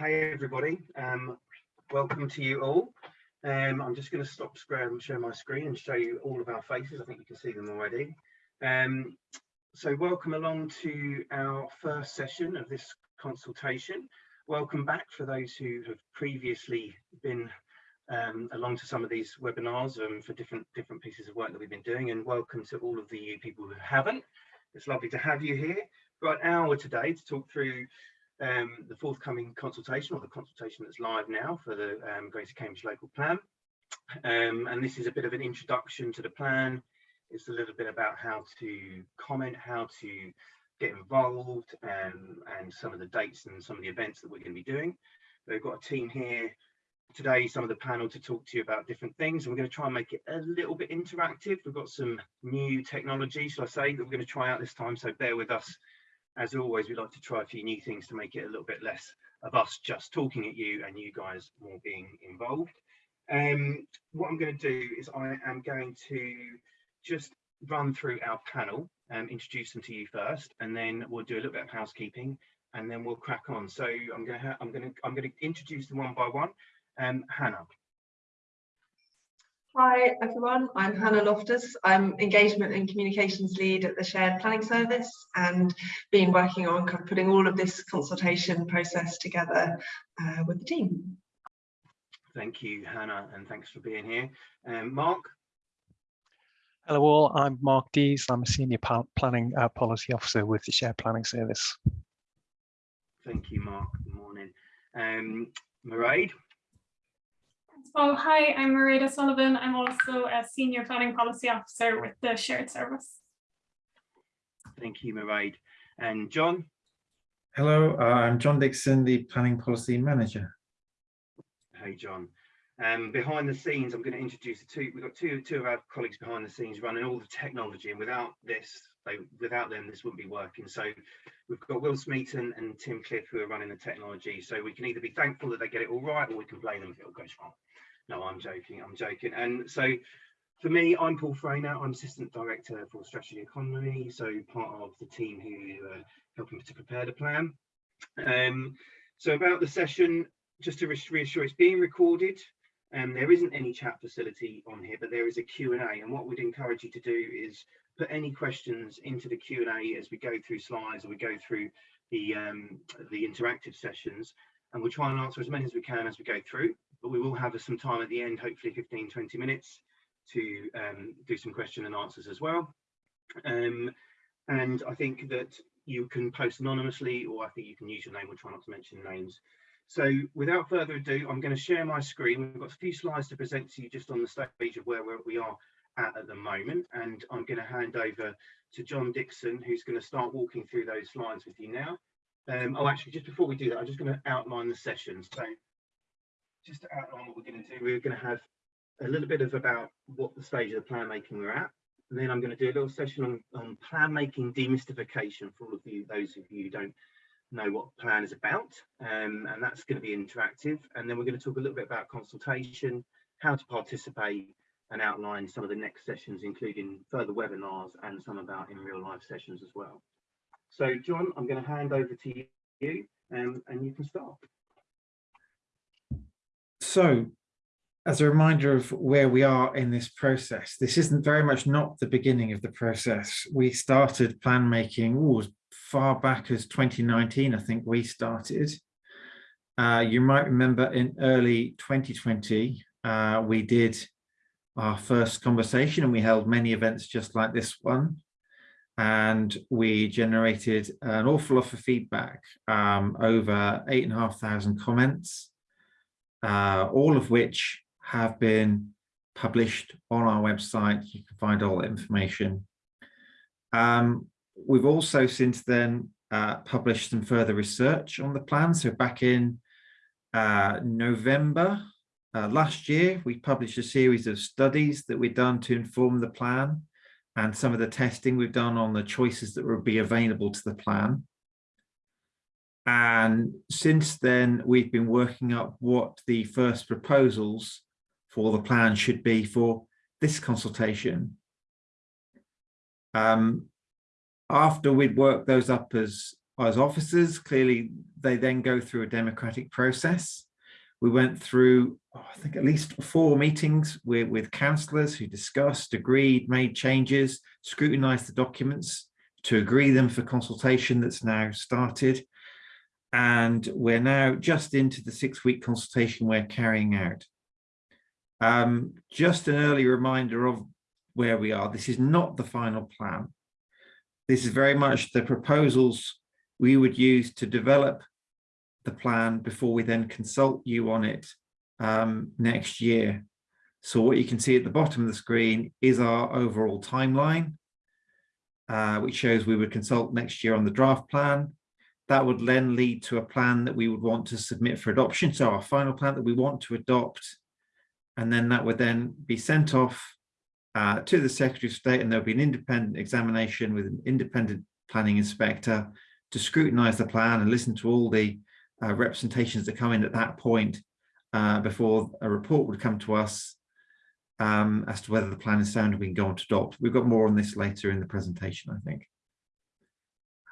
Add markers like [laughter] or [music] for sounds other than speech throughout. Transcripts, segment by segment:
Hey everybody, um, welcome to you all. Um, I'm just going to stop share my screen and show you all of our faces. I think you can see them already. Um, so welcome along to our first session of this consultation. Welcome back for those who have previously been um, along to some of these webinars um, for different different pieces of work that we've been doing and welcome to all of the people who haven't. It's lovely to have you here. We've got an hour today to talk through um, the forthcoming consultation or the consultation that's live now for the um, Greater Cambridge Local Plan. Um, and this is a bit of an introduction to the plan. It's a little bit about how to comment, how to get involved um, and some of the dates and some of the events that we're going to be doing. We've got a team here today, some of the panel to talk to you about different things. And we're going to try and make it a little bit interactive. We've got some new technology, shall I say, that we're going to try out this time. So bear with us as always, we like to try a few new things to make it a little bit less of us just talking at you and you guys more being involved. Um, what I'm going to do is I am going to just run through our panel and um, introduce them to you first, and then we'll do a little bit of housekeeping, and then we'll crack on. So I'm going to I'm going to I'm going to introduce them one by one. Um, Hannah, Hi everyone, I'm Hannah Loftus. I'm Engagement and Communications Lead at the Shared Planning Service and been working on kind of putting all of this consultation process together uh, with the team. Thank you, Hannah, and thanks for being here. Um, Mark? Hello all, I'm Mark Dees. I'm a Senior Planning uh, Policy Officer with the Shared Planning Service. Thank you, Mark. Good morning. Um, Mairead? Well, hi, I'm Mairead Sullivan. I'm also a Senior Planning Policy Officer with the Shared Service. Thank you, Mairead. And John? Hello, uh, I'm John Dixon, the Planning Policy Manager. Hey, John. Um, behind the scenes, I'm going to introduce the two. We've got two two of our colleagues behind the scenes running all the technology, and without this, they, without them, this wouldn't be working. So we've got Will Smeaton and Tim Cliff who are running the technology. So we can either be thankful that they get it all right, or we can blame them if it all goes wrong. No, I'm joking. I'm joking. And so for me, I'm Paul Frainer. I'm Assistant Director for Strategy Economy, so part of the team who are helping to prepare the plan. Um, so about the session, just to reassure, it's being recorded. and um, there isn't any chat facility on here, but there is a Q&A. And what we'd encourage you to do is put any questions into the Q&A as we go through slides or we go through the, um, the interactive sessions. And we'll try and answer as many as we can as we go through but we will have some time at the end, hopefully 15, 20 minutes to um, do some question and answers as well. Um, and I think that you can post anonymously or I think you can use your name, we'll try not to mention names. So without further ado, I'm going to share my screen. We've got a few slides to present to you just on the stage of where, where we are at at the moment. And I'm going to hand over to John Dixon, who's going to start walking through those slides with you now. Um, oh, actually, just before we do that, I'm just going to outline the session. So just to outline what we're going to do, we're going to have a little bit of about what the stage of the plan making we're at. And then I'm going to do a little session on, on plan making demystification for all of you, those of you who don't know what plan is about. Um, and that's going to be interactive. And then we're going to talk a little bit about consultation, how to participate and outline some of the next sessions, including further webinars and some of our in real life sessions as well. So John, I'm going to hand over to you um, and you can start. So as a reminder of where we are in this process, this isn't very much not the beginning of the process. We started plan making ooh, as far back as 2019, I think we started. Uh, you might remember in early 2020, uh, we did our first conversation and we held many events just like this one. And we generated an awful lot of feedback, um, over eight and a half thousand comments uh, all of which have been published on our website. You can find all the information. Um, we've also since then uh, published some further research on the plan. So back in uh, November uh, last year, we published a series of studies that we've done to inform the plan and some of the testing we've done on the choices that will be available to the plan. And since then, we've been working up what the first proposals for the plan should be for this consultation. Um, after we'd worked those up as as officers, clearly they then go through a democratic process. We went through, oh, I think, at least four meetings with, with councillors who discussed, agreed, made changes, scrutinised the documents to agree them for consultation that's now started. And we're now just into the six week consultation we're carrying out. Um, just an early reminder of where we are. This is not the final plan. This is very much the proposals we would use to develop the plan before we then consult you on it um, next year. So what you can see at the bottom of the screen is our overall timeline, uh, which shows we would consult next year on the draft plan. That would then lead to a plan that we would want to submit for adoption. So our final plan that we want to adopt, and then that would then be sent off uh, to the Secretary of State and there'll be an independent examination with an independent planning inspector to scrutinise the plan and listen to all the uh, representations that come in at that point uh, before a report would come to us um, as to whether the plan is sound and we can go on to adopt. We've got more on this later in the presentation, I think.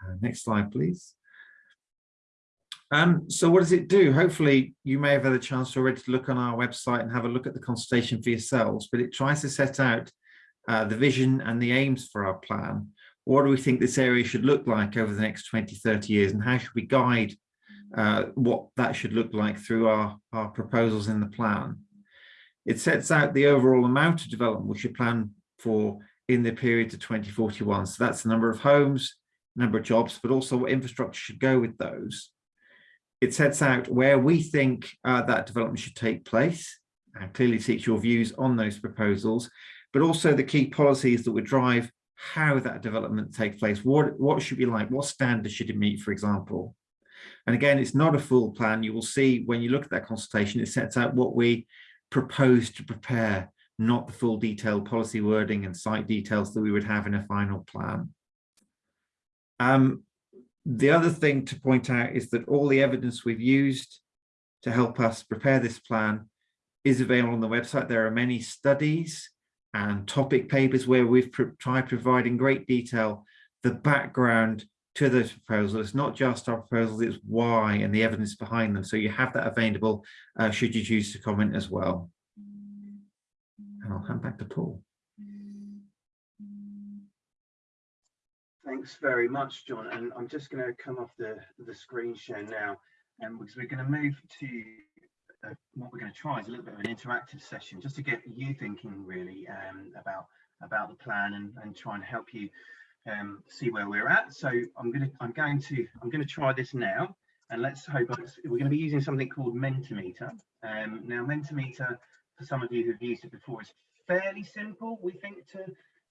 Uh, next slide, please. Um, so what does it do? Hopefully you may have had a chance already to look on our website and have a look at the consultation for yourselves, but it tries to set out uh, the vision and the aims for our plan. What do we think this area should look like over the next 20, 30 years and how should we guide uh, what that should look like through our, our proposals in the plan? It sets out the overall amount of development we should plan for in the period to 2041. So that's the number of homes, number of jobs, but also what infrastructure should go with those it sets out where we think uh, that development should take place and clearly seeks your views on those proposals, but also the key policies that would drive how that development takes place. What, what should be like? What standards should it meet, for example? And again, it's not a full plan. You will see when you look at that consultation, it sets out what we propose to prepare, not the full detailed policy wording and site details that we would have in a final plan. Um, the other thing to point out is that all the evidence we've used to help us prepare this plan is available on the website. There are many studies and topic papers where we've tried providing great detail the background to those proposals. It's not just our proposals, it's why and the evidence behind them. So you have that available uh, should you choose to comment as well. And I'll hand back to Paul. Thanks very much, John. And I'm just going to come off the, the screen share now, um, because we're going to move to uh, what we're going to try is a little bit of an interactive session, just to get you thinking really um, about about the plan and, and try and help you um, see where we're at. So I'm going to I'm going to I'm going to try this now, and let's hope we're going to be using something called Mentimeter. Um, now Mentimeter, for some of you who've used it before, is fairly simple. We think to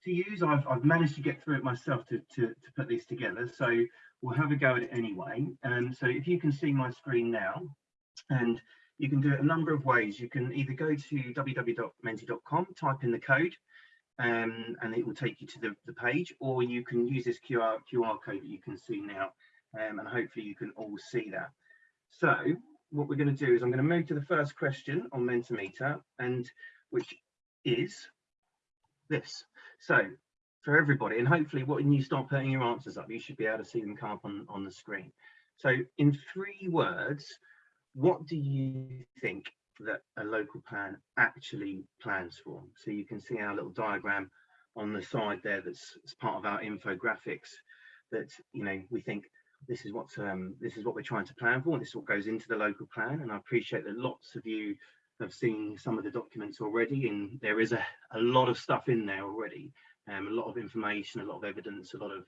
to use. I've, I've managed to get through it myself to, to, to put this together. So we'll have a go at it anyway. And um, so if you can see my screen now, and you can do it a number of ways. You can either go to www.menti.com, type in the code, um, and it will take you to the, the page, or you can use this QR, QR code that you can see now, um, and hopefully you can all see that. So what we're going to do is I'm going to move to the first question on Mentimeter, and which is this. So for everybody, and hopefully when you start putting your answers up, you should be able to see them come up on, on the screen. So in three words, what do you think that a local plan actually plans for? So you can see our little diagram on the side there that's, part of our infographics that, you know, we think this is what um, this is what we're trying to plan for and this is what goes into the local plan. And I appreciate that lots of you have seen some of the documents already and there is a, a lot of stuff in there already. Um, a lot of information a lot of evidence a lot of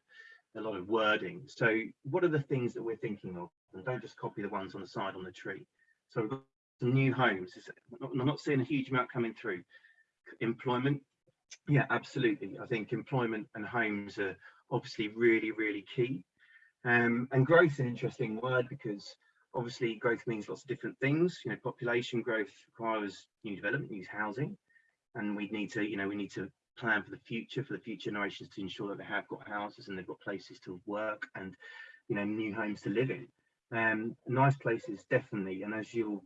a lot of wording. So what are the things that we're thinking of? And don't just copy the ones on the side on the tree. So we've some new homes i'm not seeing a huge amount coming through employment yeah absolutely i think employment and homes are obviously really really key um, and growth is an interesting word because Obviously, growth means lots of different things. You know, population growth requires new development, new housing, and we need to, you know, we need to plan for the future, for the future generations to ensure that they have got houses and they've got places to work and, you know, new homes to live in. Um, nice places, definitely. And as you'll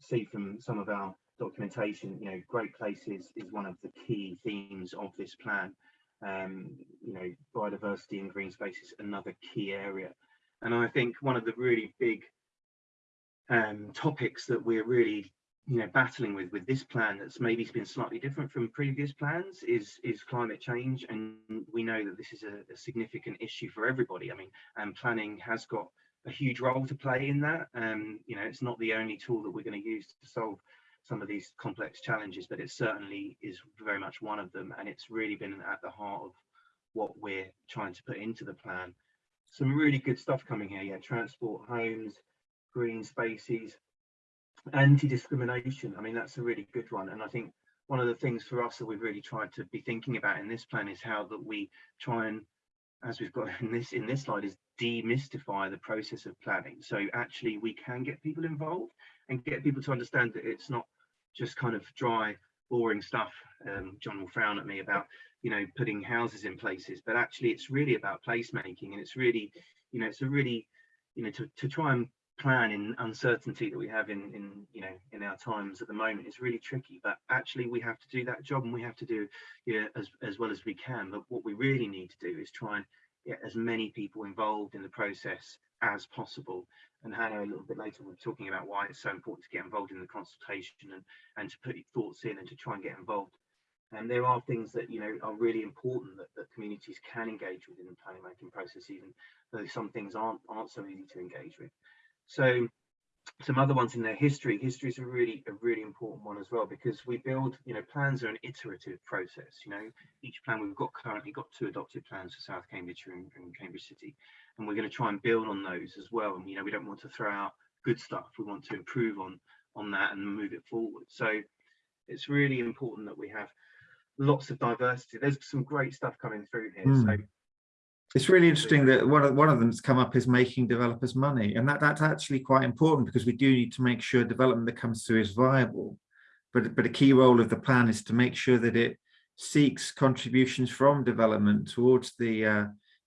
see from some of our documentation, you know, great places is one of the key themes of this plan. Um, you know, biodiversity and green space is another key area. And I think one of the really big um, topics that we're really you know battling with with this plan that's maybe been slightly different from previous plans is is climate change. And we know that this is a, a significant issue for everybody. I mean and planning has got a huge role to play in that. Um you know it's not the only tool that we're going to use to solve some of these complex challenges but it certainly is very much one of them and it's really been at the heart of what we're trying to put into the plan. Some really good stuff coming here yeah transport homes green spaces anti-discrimination. I mean that's a really good one and i think one of the things for us that we've really tried to be thinking about in this plan is how that we try and as we've got in this in this slide is demystify the process of planning. So actually we can get people involved and get people to understand that it's not just kind of dry boring stuff um, john will frown at me about you know putting houses in places but actually it's really about placemaking and it's really you know it's a really you know to, to try and plan in uncertainty that we have in in you know in our times at the moment is really tricky but actually we have to do that job and we have to do yeah as, as well as we can. But what we really need to do is try and get as many people involved in the process as possible. And Hannah a little bit later we're talking about why it's so important to get involved in the consultation and and to put your thoughts in and to try and get involved. And there are things that you know are really important that, that communities can engage with in the planning making process even though some things aren't aren't so easy to engage with so some other ones in their history. History is a really a really important one as well because we build, you know, plans are an iterative process. You know, each plan we've got currently got two adopted plans for South Cambridgeshire and, and Cambridge City, and we're going to try and build on those as well. And you know, we don't want to throw out good stuff. We want to improve on on that and move it forward. So it's really important that we have lots of diversity. There's some great stuff coming through here. Mm. So It's really interesting that one of, one of them that's come up is making developers money. And that, that's actually quite important because we do need to make sure development that comes through is viable. But, but a key role of the plan is to make sure that it seeks contributions from development towards the uh,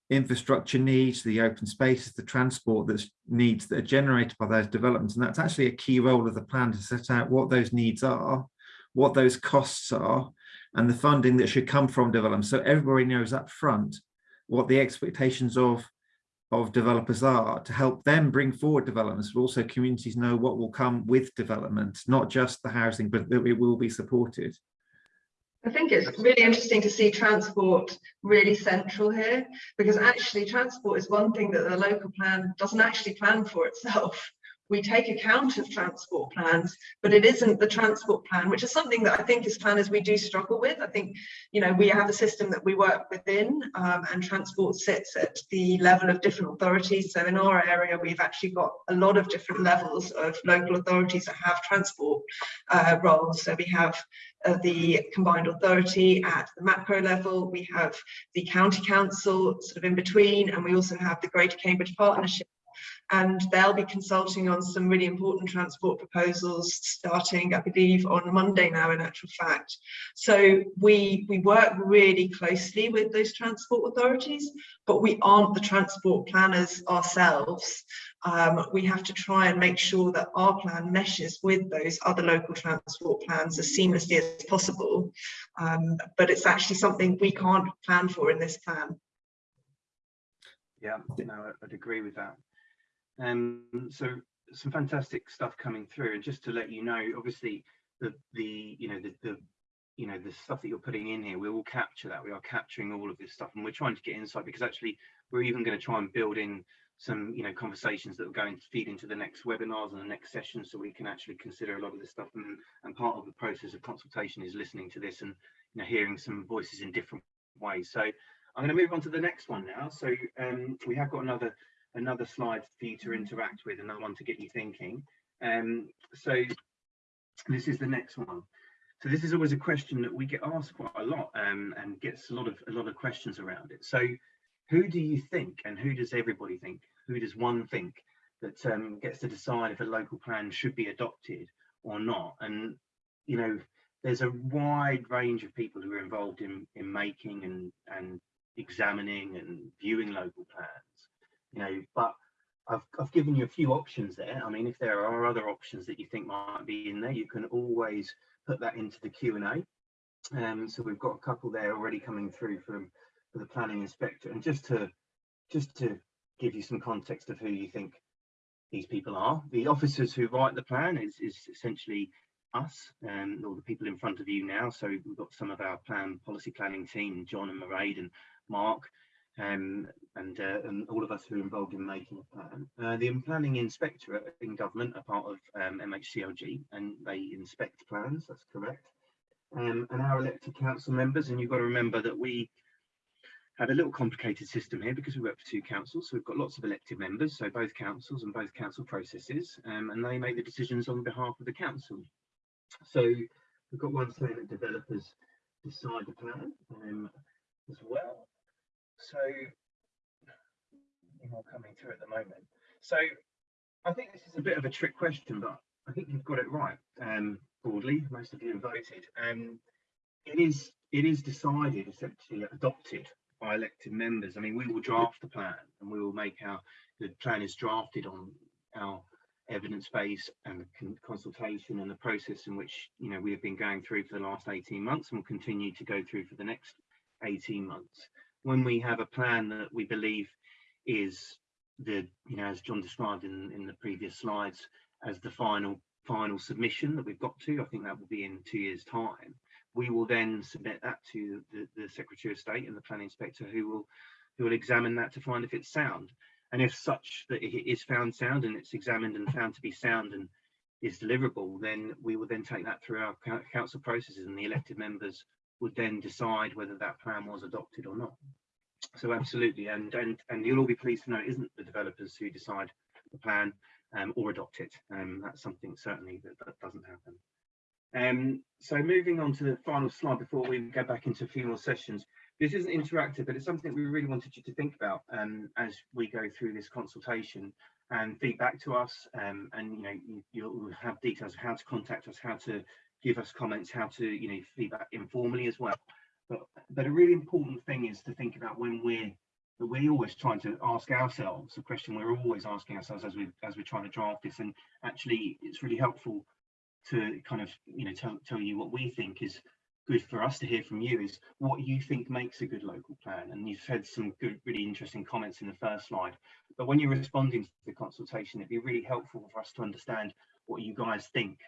infrastructure needs, the open spaces, the transport that's needs that are generated by those developments. And that's actually a key role of the plan to set out what those needs are, what those costs are, and the funding that should come from development. So everybody knows up front what the expectations of of developers are to help them bring forward developments, but also communities know what will come with development, not just the housing, but that it will be supported. I think it's really interesting to see transport really central here, because actually transport is one thing that the local plan doesn't actually plan for itself. We take account of transport plans, but it isn't the transport plan, which is something that I think as planners we do struggle with. I think, you know, we have a system that we work within um, and transport sits at the level of different authorities. So in our area, we've actually got a lot of different levels of local authorities that have transport uh, roles. So we have uh, the combined authority at the macro level, we have the county council sort of in between, and we also have the Greater Cambridge Partnership and they'll be consulting on some really important transport proposals starting, I believe, on Monday now, in actual fact. So we, we work really closely with those transport authorities, but we aren't the transport planners ourselves. Um, we have to try and make sure that our plan meshes with those other local transport plans as seamlessly as possible. Um, but it's actually something we can't plan for in this plan. Yeah, no, I'd agree with that. Um, so some fantastic stuff coming through, and just to let you know, obviously the the you know the, the you know the stuff that you're putting in here, we will capture that. We are capturing all of this stuff, and we're trying to get insight because actually we're even going to try and build in some you know conversations that are going to feed into the next webinars and the next session, so we can actually consider a lot of this stuff. And, and part of the process of consultation is listening to this and you know hearing some voices in different ways. So I'm going to move on to the next one now. So um, we have got another another slide for you to interact with, another one to get you thinking. Um, so this is the next one. So this is always a question that we get asked quite a lot um, and gets a lot of a lot of questions around it. So who do you think and who does everybody think? Who does one think that um, gets to decide if a local plan should be adopted or not? And you know, there's a wide range of people who are involved in in making and and examining and viewing local plans you know, but I've, I've given you a few options there. I mean, if there are other options that you think might be in there, you can always put that into the Q&A. Um, so we've got a couple there already coming through from the planning inspector. And just to just to give you some context of who you think these people are. The officers who write the plan is, is essentially us um, all the people in front of you now. So we've got some of our plan policy planning team, John and Mairead and Mark, um, and, uh, and all of us who are involved in making a plan. Uh, the planning inspectorate in government are part of um, MHCLG and they inspect plans, that's correct. Um, and our elected council members, and you've got to remember that we have a little complicated system here because we work for two councils. So we've got lots of elected members, so both councils and both council processes, um, and they make the decisions on behalf of the council. So we've got one saying that developers decide the plan um, as well. So more coming through at the moment. So I think this is a bit of a trick question, but I think you've got it right. Um, broadly, most of you have voted. Um, it is it is decided, essentially adopted by elected members. I mean, we will draft the plan and we will make our the plan is drafted on our evidence base and consultation and the process in which you know we have been going through for the last 18 months and will continue to go through for the next 18 months when we have a plan that we believe is the you know as john described in in the previous slides as the final final submission that we've got to i think that will be in two years time. We will then submit that to the, the secretary of state and the planning inspector who will who will examine that to find if it's sound. And if such that it is found sound and it's examined and found to be sound and is deliverable, then we will then take that through our council processes and the elected members would then decide whether that plan was adopted or not. So absolutely, and and and you'll all be pleased to know it isn't the developers who decide the plan um, or adopt it. Um, that's something certainly that, that doesn't happen. Um, so moving on to the final slide before we go back into a few more sessions, this isn't interactive, but it's something we really wanted you to think about um, as we go through this consultation and feedback to us. Um, and you know, you, you'll have details of how to contact us, how to give us comments, how to you know feedback informally as well. But but a really important thing is to think about when we're we're always trying to ask ourselves a question we're always asking ourselves as we as we're trying to draft this and actually it's really helpful to kind of you know tell, tell you what we think is good for us to hear from you is what you think makes a good local plan. And you've had some good, really interesting comments in the first slide. But when you're responding to the consultation, it'd be really helpful for us to understand what you guys think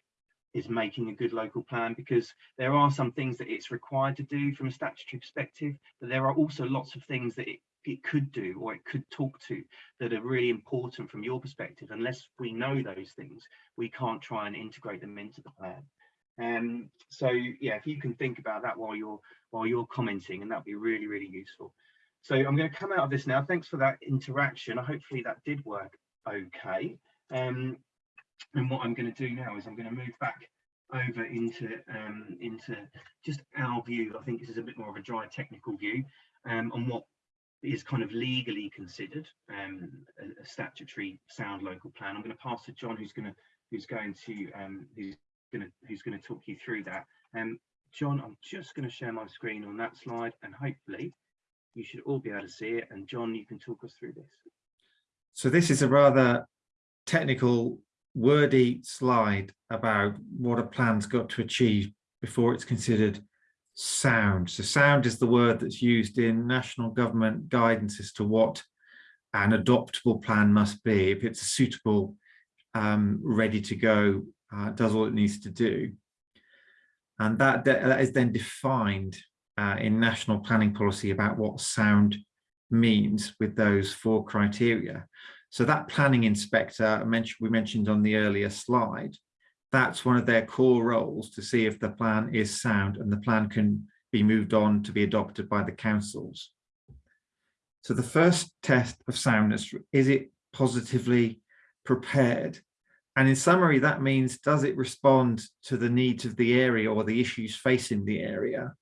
is making a good local plan because there are some things that it's required to do from a statutory perspective, but there are also lots of things that it, it could do or it could talk to that are really important from your perspective. Unless we know those things, we can't try and integrate them into the plan. Um, so yeah, if you can think about that while you're while you're commenting, and that'd be really, really useful. So I'm going to come out of this now. Thanks for that interaction. Hopefully that did work okay. Um, and what I'm going to do now is I'm going to move back over into um, into just our view. I think this is a bit more of a dry technical view um, on what is kind of legally considered um, a, a, statutory sound local plan. I'm going to pass to John, who's going to who's going to um, who's going to who's going to talk you through that. Um, John, I'm just going to share my screen on that slide and hopefully you should all be able to see it. And John, you can talk us through this. So this is a rather technical, wordy slide about what a plan's got to achieve before it's considered sound. So sound is the word that's used in national government guidance as to what an adoptable plan must be. If it's a suitable, um, ready to go uh, does all it needs to do. And that, that is then defined uh, in national planning policy about what sound means with those four criteria. So that planning inspector we mentioned on the earlier slide, that's one of their core roles to see if the plan is sound and the plan can be moved on to be adopted by the councils. So the first test of soundness, is it positively prepared? And in summary, that means, does it respond to the needs of the area or the issues facing the area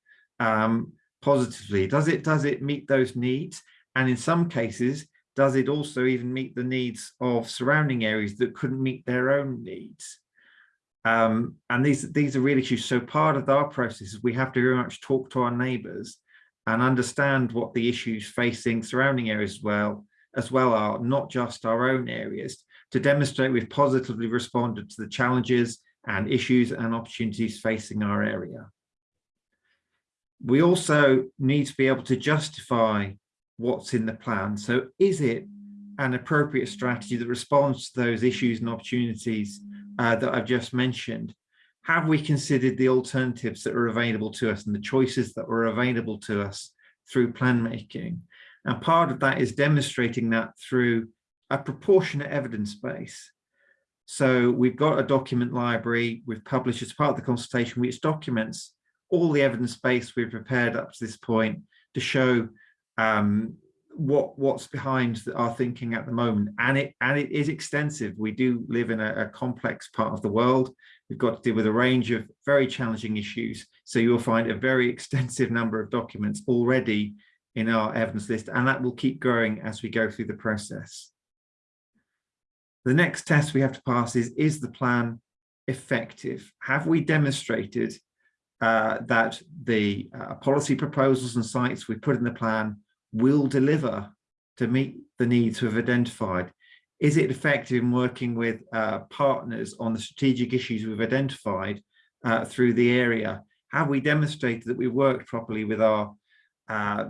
um, positively? Does it, does it meet those needs? And in some cases, does it also even meet the needs of surrounding areas that couldn't meet their own needs? Um, and these, these are really issues. So part of our process is we have to very much talk to our neighbours and understand what the issues facing surrounding areas as well, as well are, not just our own areas, to demonstrate we've positively responded to the challenges and issues and opportunities facing our area. We also need to be able to justify what's in the plan. So is it an appropriate strategy that responds to those issues and opportunities uh, that I've just mentioned, have we considered the alternatives that are available to us and the choices that were available to us through plan making? And part of that is demonstrating that through a proportionate evidence base. So we've got a document library we've published as part of the consultation, which documents all the evidence base we've prepared up to this point to show um, what what's behind our thinking at the moment. And it and it is extensive. We do live in a, a complex part of the world. We've got to deal with a range of very challenging issues. So you'll find a very [laughs] extensive number of documents already in our evidence list, and that will keep growing as we go through the process. The next test we have to pass is, is the plan effective? Have we demonstrated uh, that the uh, policy proposals and sites we put in the plan will deliver to meet the needs we've identified? Is it effective in working with uh, partners on the strategic issues we've identified uh, through the area? Have we demonstrated that we worked properly with our uh,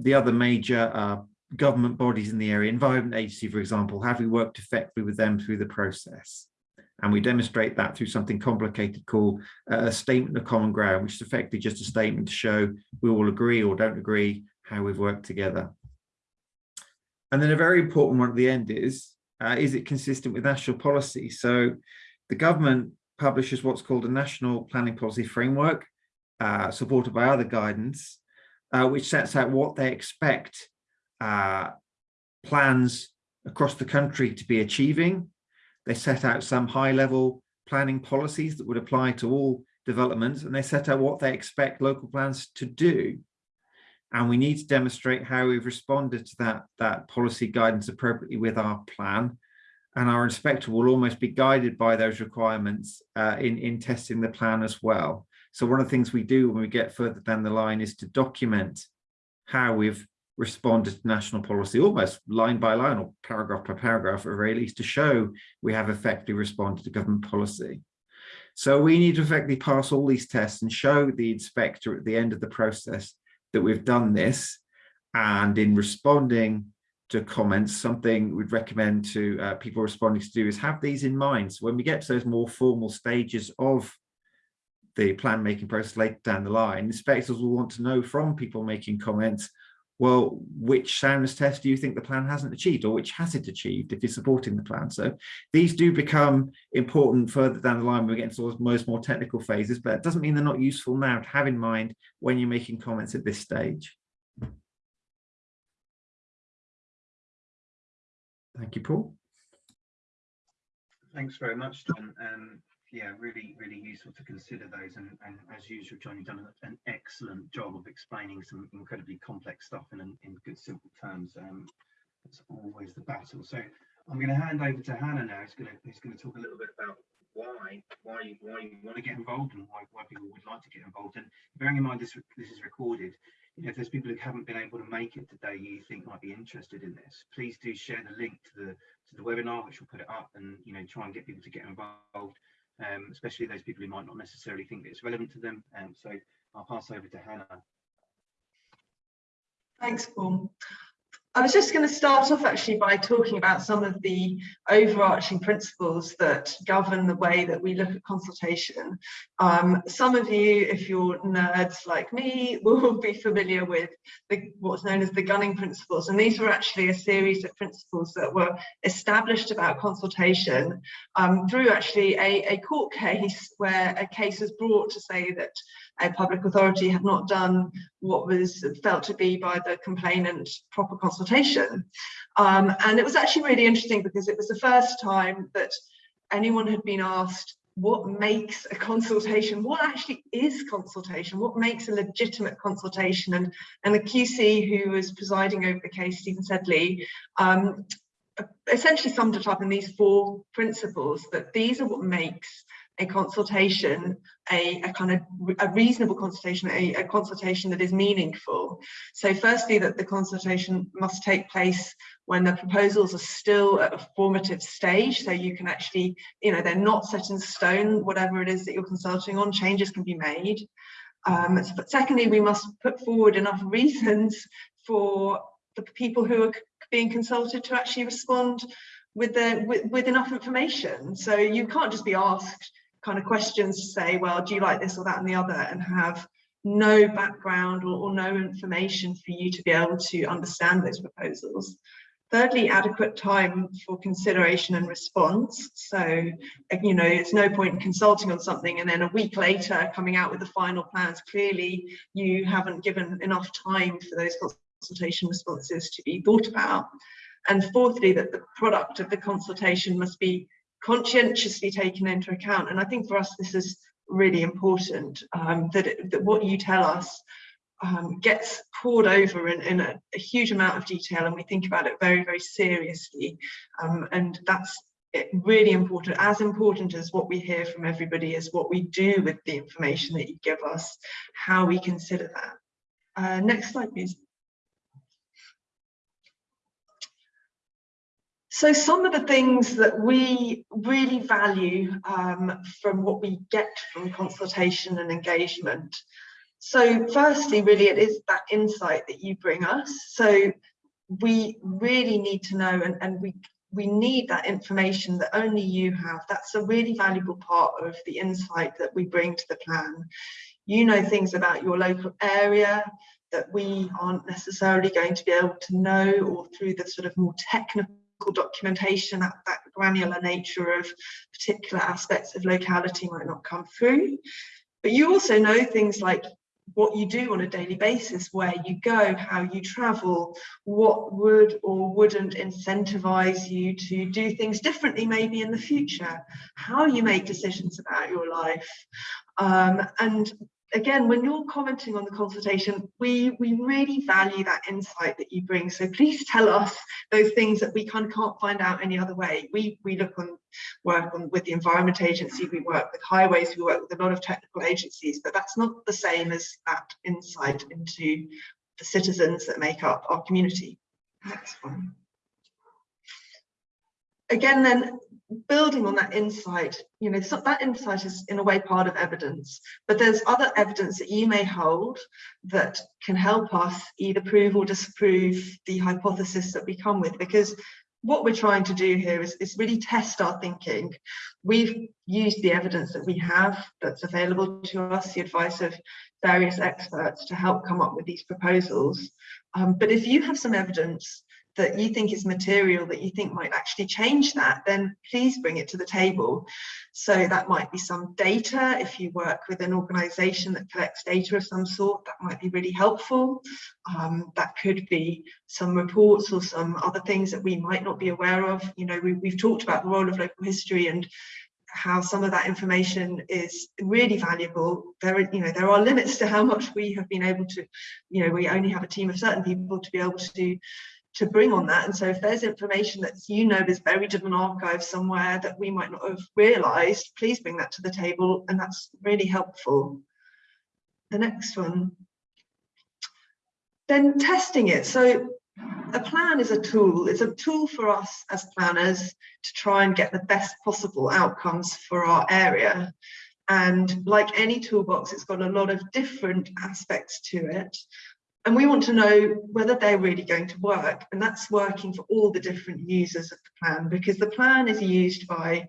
the other major uh, government bodies in the area, Environment Agency, for example, have we worked effectively with them through the process? And we demonstrate that through something complicated called a statement of common ground, which is effectively just a statement to show we all agree or don't agree how we've worked together. And then a very important one at the end is, uh, is it consistent with national policy? So the government publishes what's called a national planning policy framework, uh, supported by other guidance, uh, which sets out what they expect uh, plans across the country to be achieving. They set out some high level planning policies that would apply to all developments and they set out what they expect local plans to do. And we need to demonstrate how we've responded to that, that policy guidance appropriately with our plan. And our inspector will almost be guided by those requirements uh, in, in testing the plan as well. So one of the things we do when we get further down the line is to document how we've responded to national policy, almost line by line or paragraph by paragraph at least to show we have effectively responded to government policy. So we need to effectively pass all these tests and show the inspector at the end of the process that we've done this. And in responding to comments, something we'd recommend to uh, people responding to do is have these in mind. So when we get to those more formal stages of the plan making process later down the line, inspectors will want to know from people making comments, well, which soundness test do you think the plan hasn't achieved or which has it achieved if you're supporting the plan? So these do become important further down the line when we get into those most more technical phases, but it doesn't mean they're not useful now to have in mind when you're making comments at this stage. Thank you, Paul. Thanks very much, John. Um, yeah, really, really useful to consider those. And, and as usual, John, you've done an excellent job of explaining some incredibly complex stuff in, in good, simple terms. Um, that's always the battle. So I'm going to hand over to Hannah now. He's going to, he's going to talk a little bit about why, why, why you want to get involved and why, why people would like to get involved. And bearing in mind this, this is recorded, you know, if there's people who haven't been able to make it today you think might be interested in this, please do share the link to the to the webinar, which will put it up and you know try and get people to get involved um, especially those people who might not necessarily think that it's relevant to them. Um, so I'll pass over to Hannah. Thanks, Paul. I was just going to start off actually by talking about some of the overarching principles that govern the way that we look at consultation. Um, some of you, if you're nerds like me, will be familiar with the, what's known as the Gunning principles. And these were actually a series of principles that were established about consultation um, through actually a, a court case where a case was brought to say that a public authority had not done what was felt to be by the complainant proper consultation. Um, and it was actually really interesting because it was the first time that anyone had been asked what makes a consultation, what actually is consultation, what makes a legitimate consultation. And, and the QC who was presiding over the case, Stephen Sedley, um, essentially summed it up in these four principles that these are what makes a consultation, a, a kind of a reasonable consultation, a, a, consultation that is meaningful. So firstly, that the consultation must take place when the proposals are still at a formative stage. So you can actually, you know, they're not set in stone, whatever it is that you're consulting on, changes can be made. Um, but secondly, we must put forward enough reasons for the people who are being consulted to actually respond with the with, with enough information. So you can't just be asked kind of questions to say, well, do you like this or that and the other and have no background or, or no information for you to be able to understand those proposals. Thirdly, adequate time for consideration and response. So, uh, you know, it's no point in consulting on something and then a week later coming out with the final plans. Clearly, you haven't given enough time for those consultation responses to be thought about. And fourthly, that the product of the consultation must be conscientiously taken into account. And I think for us, this is really important, um, that, it, that what you tell us um, gets pored over in, in a, a, huge amount of detail and we think about it very, very seriously. Um, and that's really important, as important as what we hear from everybody is what we do with the information that you give us, how we consider that. Uh, next slide, please. So some of the things that we really value um, from what we get from consultation and engagement. So firstly, really, it is that insight that you bring us. So we really need to know and, and we we need that information that only you have. That's a really valuable part of the insight that we bring to the plan. You know things about your local area that we aren't necessarily going to be able to know or through the sort of more technical documentation, that, that granular nature of particular aspects of locality might not come through. But you also know things like what you do on a daily basis, where you go, how you travel, what would or wouldn't incentivize you to do things differently maybe in the future, how you make decisions about your life. Um, and again, when you're commenting on the consultation, we, we really value that insight that you bring. So please tell us those things that we kind of can't find out any other way. We, we look on work on with the Environment Agency, we work with highways, we work with a lot of technical agencies, but that's not the same as that insight into the citizens that make up our community. Next one. Again, then building on that insight, you know, so that insight is in a way part of evidence, but there's other evidence that you may hold that can help us either prove or disprove the hypothesis that we come with, because what we're trying to do here is, is really test our thinking. We've used the evidence that we have that's available to us, the advice of various experts to help come up with these proposals. Um, but if you have some evidence that you think is material that you think might actually change that, then please bring it to the table. So that might be some data. If you work with an organization that collects data of some sort, that might be really helpful. Um, that could be some reports or some other things that we might not be aware of. You know, we, we've talked about the role of local history and how some of that information is really valuable. There, are, you know, there are limits to how much we have been able to, you know, we only have a team of certain people to be able to to bring on that. And so if there's information that you know is buried in an archive somewhere that we might not have realized, please bring that to the table. And that's really helpful. The next one. Then testing it. So a plan is a tool. It's a tool for us as planners to try and get the best possible outcomes for our area. And like any toolbox, it's got a lot of different aspects to it and we want to know whether they're really going to work. And that's working for all the different users of the plan because the plan is used by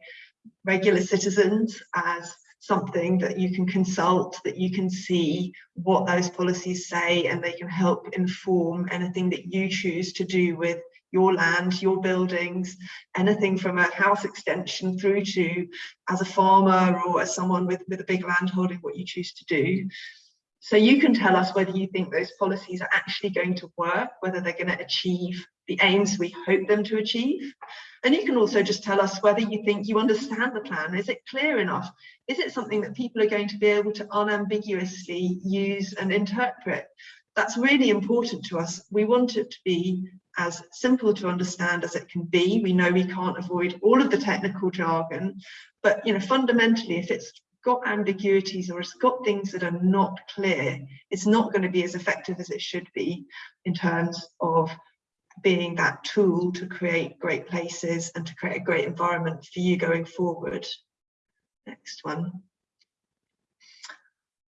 regular citizens as something that you can consult that you can see what those policies say and they can help inform anything that you choose to do with your land your buildings anything from a house extension through to as a farmer or as someone with with a big land holding what you choose to do so you can tell us whether you think those policies are actually going to work, whether they're going to achieve the aims we hope them to achieve. And you can also just tell us whether you think you understand the plan. Is it clear enough? Is it something that people are going to be able to unambiguously use and interpret? That's really important to us. We want it to be as simple to understand as it can be. We know we can't avoid all of the technical jargon, but you know, fundamentally, if it's got ambiguities or it's got things that are not clear, it's not going to be as effective as it should be in terms of being that tool to create great places and to create a great environment for you going forward. Next one.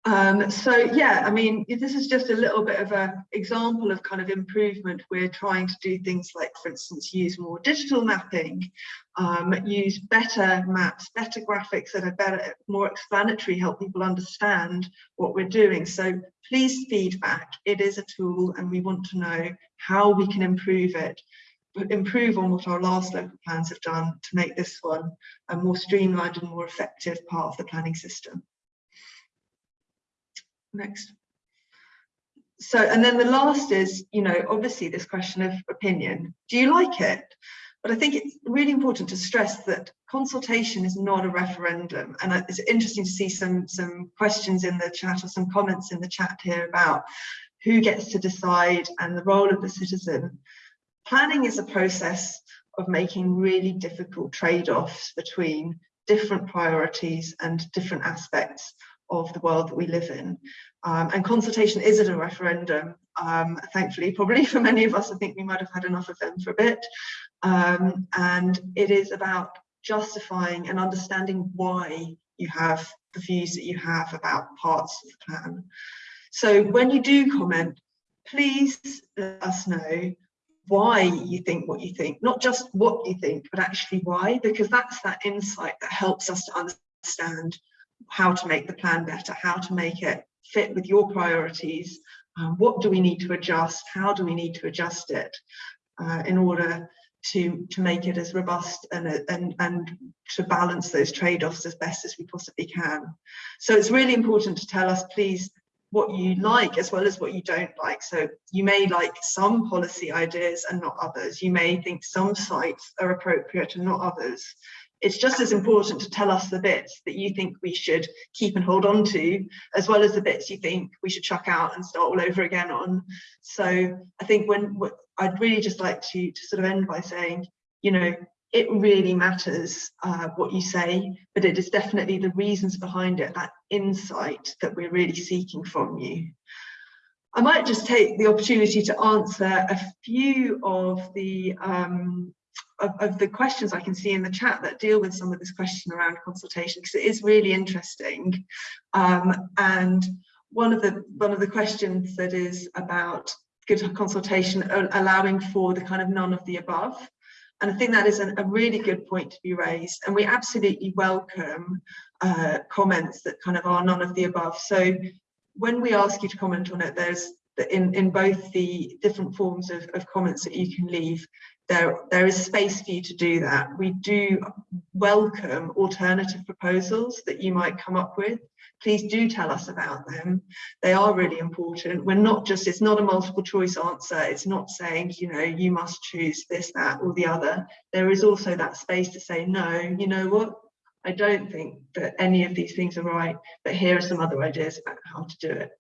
Um, so yeah, I mean, this is just a little bit of a example of kind of improvement. We're trying to do things like, for instance, use more digital mapping, um, use better maps, better graphics that are better, more explanatory, help people understand what we're doing. So please feedback. It is a tool and we want to know how we can improve it improve on what our last local plans have done to make this one a more streamlined and more effective part of the planning system. Next. So, and then the last is, you know, obviously this question of opinion. Do you like it? But I think it's really important to stress that consultation is not a referendum. And it's interesting to see some, some questions in the chat or some comments in the chat here about who gets to decide and the role of the citizen. Planning is a process of making really difficult trade-offs between different priorities and different aspects of the world that we live in. Um, and consultation isn't a referendum, um, thankfully, probably [laughs] for many of us, I think we might have had enough of them for a bit. Um, and it is about justifying and understanding why you have the views that you have about parts of the plan. So when you do comment, please let us know why you think what you think, not just what you think, but actually why, because that's that insight that helps us to understand how to make the plan better, how to make it fit with your priorities, um, what do we need to adjust, how do we need to adjust it uh, in order to, to make it as robust and, and, and to balance those trade-offs as best as we possibly can. So it's really important to tell us, please, what you like as well as what you don't like. So you may like some policy ideas and not others. You may think some sites are appropriate and not others it's just as important to tell us the bits that you think we should keep and hold on to, as well as the bits you think we should chuck out and start all over again on. So I think when I'd really just like to, to sort of end by saying, you know, it really matters uh, what you say, but it is definitely the reasons behind it, that insight that we're really seeking from you. I might just take the opportunity to answer a few of the um, of, of, the questions I can see in the chat that deal with some of this question around consultation because it is really interesting. Um, and one of the one of the questions that is about good consultation allowing for the kind of none of the above. And I think that is an, a really good point to be raised. And we absolutely welcome uh, comments that kind of are none of the above. So when we ask you to comment on it, there's in, in both the different forms of, of comments that you can leave, there, there is space for you to do that. We do welcome alternative proposals that you might come up with. Please do tell us about them. They are really important. We're not just, it's not a multiple choice answer. It's not saying, you know, you must choose this, that, or the other. There is also that space to say, no, you know what? I don't think that any of these things are right, but here are some other ideas about how to do it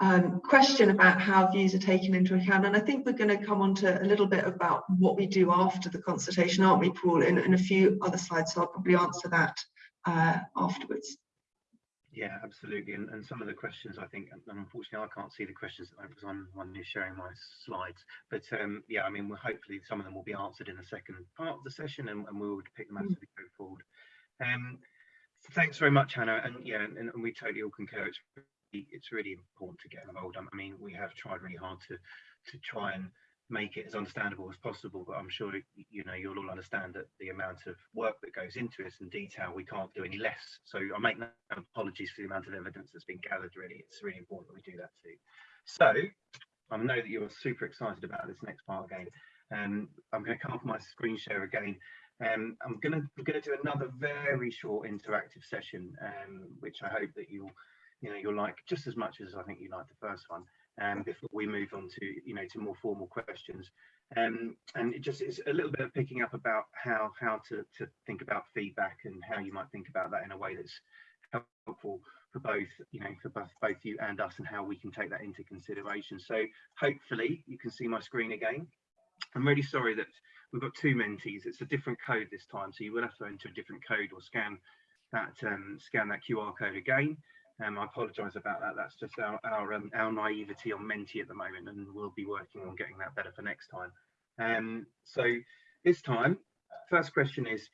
um, question about how views are taken into account. And I think we're going to come on to a little bit about what we do after the consultation, aren't we, Paul, in, in a few other slides. So I'll probably answer that uh, afterwards. Yeah, absolutely. And, and some of the questions, I think, and unfortunately, I can't see the questions because I'm one who's sharing my slides. But um, yeah, I mean, we'll, hopefully some of them will be answered in the second part of the session and, and we'll pick them as mm. we go forward. Um, thanks very much, Hannah. And yeah, and, and we totally all concur. It's it's really important to get involved. I mean, we have tried really hard to to try and make it as understandable as possible, but I'm sure you know you'll all understand that the amount of work that goes into this and detail, we can't do any less. So I make no apologies for the amount of evidence that's been gathered. Really, it's really important that we do that too. So I know that you're super excited about this next part again. Um, I'm going to come off my screen share again. Um, I'm going to going to do another very short interactive session, um, which I hope that you'll you know you'll like just as much as I think you like the first one. Um, before we move on to you know to more formal questions, um, and it just is a little bit of picking up about how how to to think about feedback and how you might think about that in a way that's helpful for both you know for both both you and us and how we can take that into consideration. So hopefully you can see my screen again. I'm really sorry that we've got two Mentis. It's a different code this time, so you will have to enter a different code or scan that um, scan that QR code again. Um, I apologise about that. That's just our our, um, our naivety on Menti at the moment, and we'll be working on getting that better for next time. Um, so this time, first question is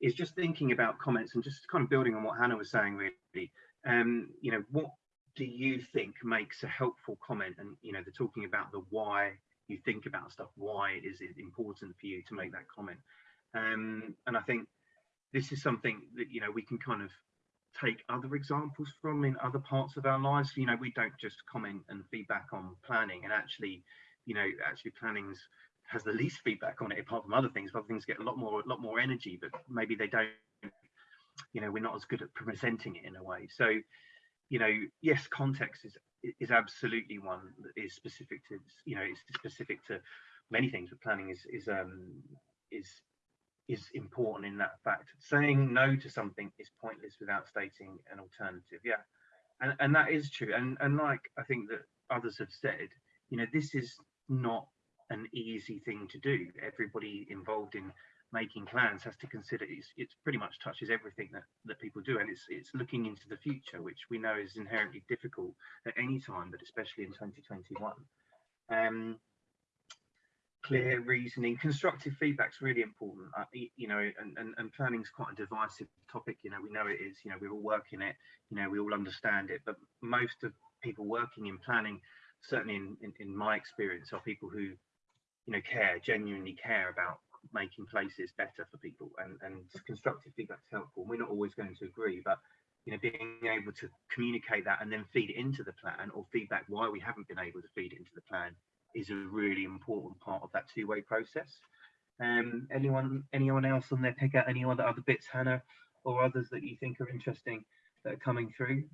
is just thinking about comments and just kind of building on what Hannah was saying. Really, um, you know, what do you think makes a helpful comment? And you know, they're talking about the why you think about stuff. Why is it important for you to make that comment? Um, and I think this is something that you know we can kind of take other examples from in other parts of our lives. You know, we don't just comment and feedback on planning, and actually, you know, actually planning's has the least feedback on it apart from other things. Other things get a lot more, a lot more energy, but maybe they don't. You know, we're not as good at presenting it in a way. So, you know, yes, context is is absolutely one that is specific to you know it's specific to many things, but planning is is um is is important in that fact. Saying no to something is pointless without stating an alternative. Yeah, and and that is true. And and like I think that others have said, you know, this is not an easy thing to do. Everybody involved in making plans has to consider it's, it's pretty much touches everything that that people do and it's it's looking into the future which we know is inherently difficult at any time but especially in 2021 um clear reasoning. Constructive feedback's really important. Uh, you know and, and and planning's quite a divisive topic. You know we know it is. You know we all work in it. You know we all understand it. But most of people working in planning certainly in, in, in my experience are people who you know care genuinely care about making places better for people. And and constructive feedback is helpful. We're not always going to agree but you know being able to communicate that and then feed it into the plan or feedback why we haven't been able to feed it into the plan is a really important part of that two-way process um anyone anyone else on there pick out any other other bits hannah or others that you think are interesting that are coming through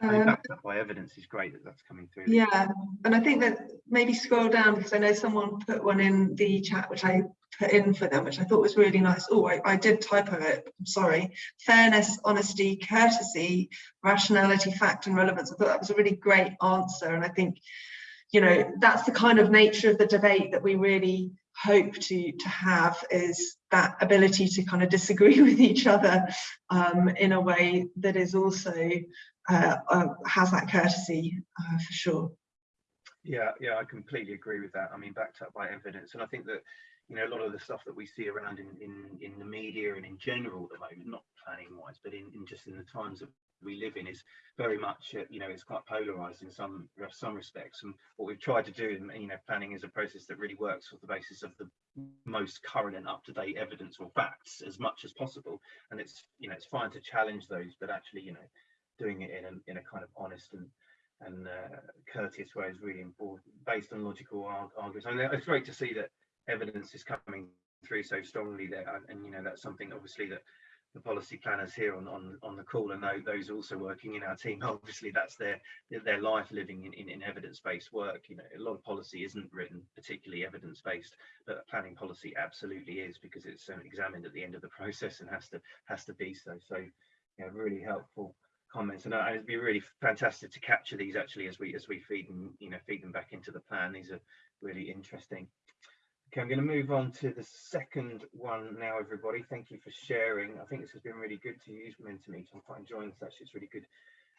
Um, backed up by evidence is great that that's coming through Yeah, and I think that maybe scroll down because I know someone put one in the chat which I put in for them, which I thought was really nice. Oh, I, I did typo it. I'm sorry. Fairness, honesty, courtesy, rationality, fact, and relevance. I thought that was a really great answer, and I think you know that's the kind of nature of the debate that we really hope to to have is that ability to kind of disagree [laughs] with each other um, in a way that is also uh, uh, has that courtesy uh, for sure. Yeah, yeah, I completely agree with that. I mean, backed up by evidence, and I think that you know a lot of the stuff that we see around in in, in the media and in general at the moment, not planning wise, but in, in just in the times that we live in, is very much uh, you know it's quite polarized in some some respects. And what we've tried to do, in you know, planning is a process that really works off the basis of the most current and up to date evidence or facts as much as possible. And it's you know it's fine to challenge those, but actually you know doing it in a in a kind of honest and and uh, courteous way is really important, based on logical arg arguments. I mean, it's great to see that evidence is coming through so strongly there, and, and you know that's something obviously that the policy planners here on on, on the call and those, also working in our team, [laughs] obviously that's their their life living in, in, in evidence-based work. You know, a lot of policy isn't written particularly evidence-based, but planning policy absolutely is because it's um, examined at the end of the [laughs] process and has to has to be so. So, yeah, really helpful comments and uh, it'd be really fantastic to capture these actually as we as we feed them you know feed them back into the plan these are really interesting okay i'm going to move on to the second one now everybody thank you for sharing i think this has been really good to use Mentimeter. i'm quite enjoying this actually it's really good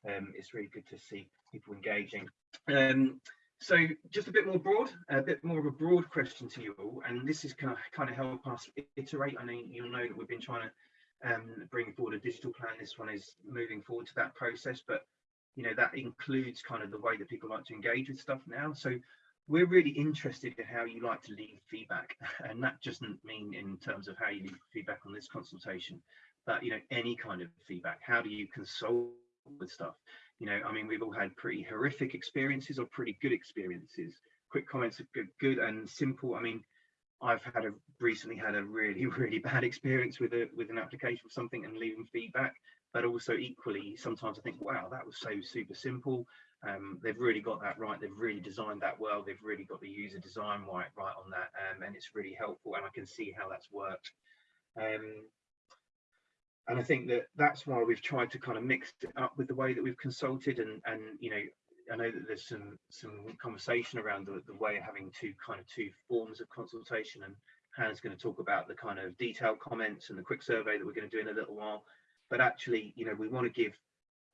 um it's really good to see people engaging um so just a bit more broad a bit more of a broad question to you all and this is kind of kind of help us iterate i know you'll know that we've been trying to um, bring forward a digital plan. This one is moving forward to that process, but you know that includes kind of the way that people like to engage with stuff now. So we're really interested in how you like to leave feedback, [laughs] and that doesn't mean in terms of how you leave feedback on this consultation, but you know any kind of feedback. How do you consult with stuff? You know, I mean, we've all had pretty horrific experiences or pretty good experiences. Quick comments are good, good and simple. I mean, I've had a recently had a really [laughs] really bad experience with a with an application for something and leaving feedback, but also equally sometimes I think wow that was so super simple. Um, they've really got that right. They've really designed that well. They've really got the user design right right on that, um, and it's really helpful. And I can see how that's worked. Um, and I think that that's why we've tried to kind of mix it up with the way that we've consulted and and you know I know that there's some some conversation around the, the way of having two kind of two forms of consultation and Hannah's going to talk about the kind of detailed comments and the quick survey that we're going to do in a little while. But actually, you know, we want to give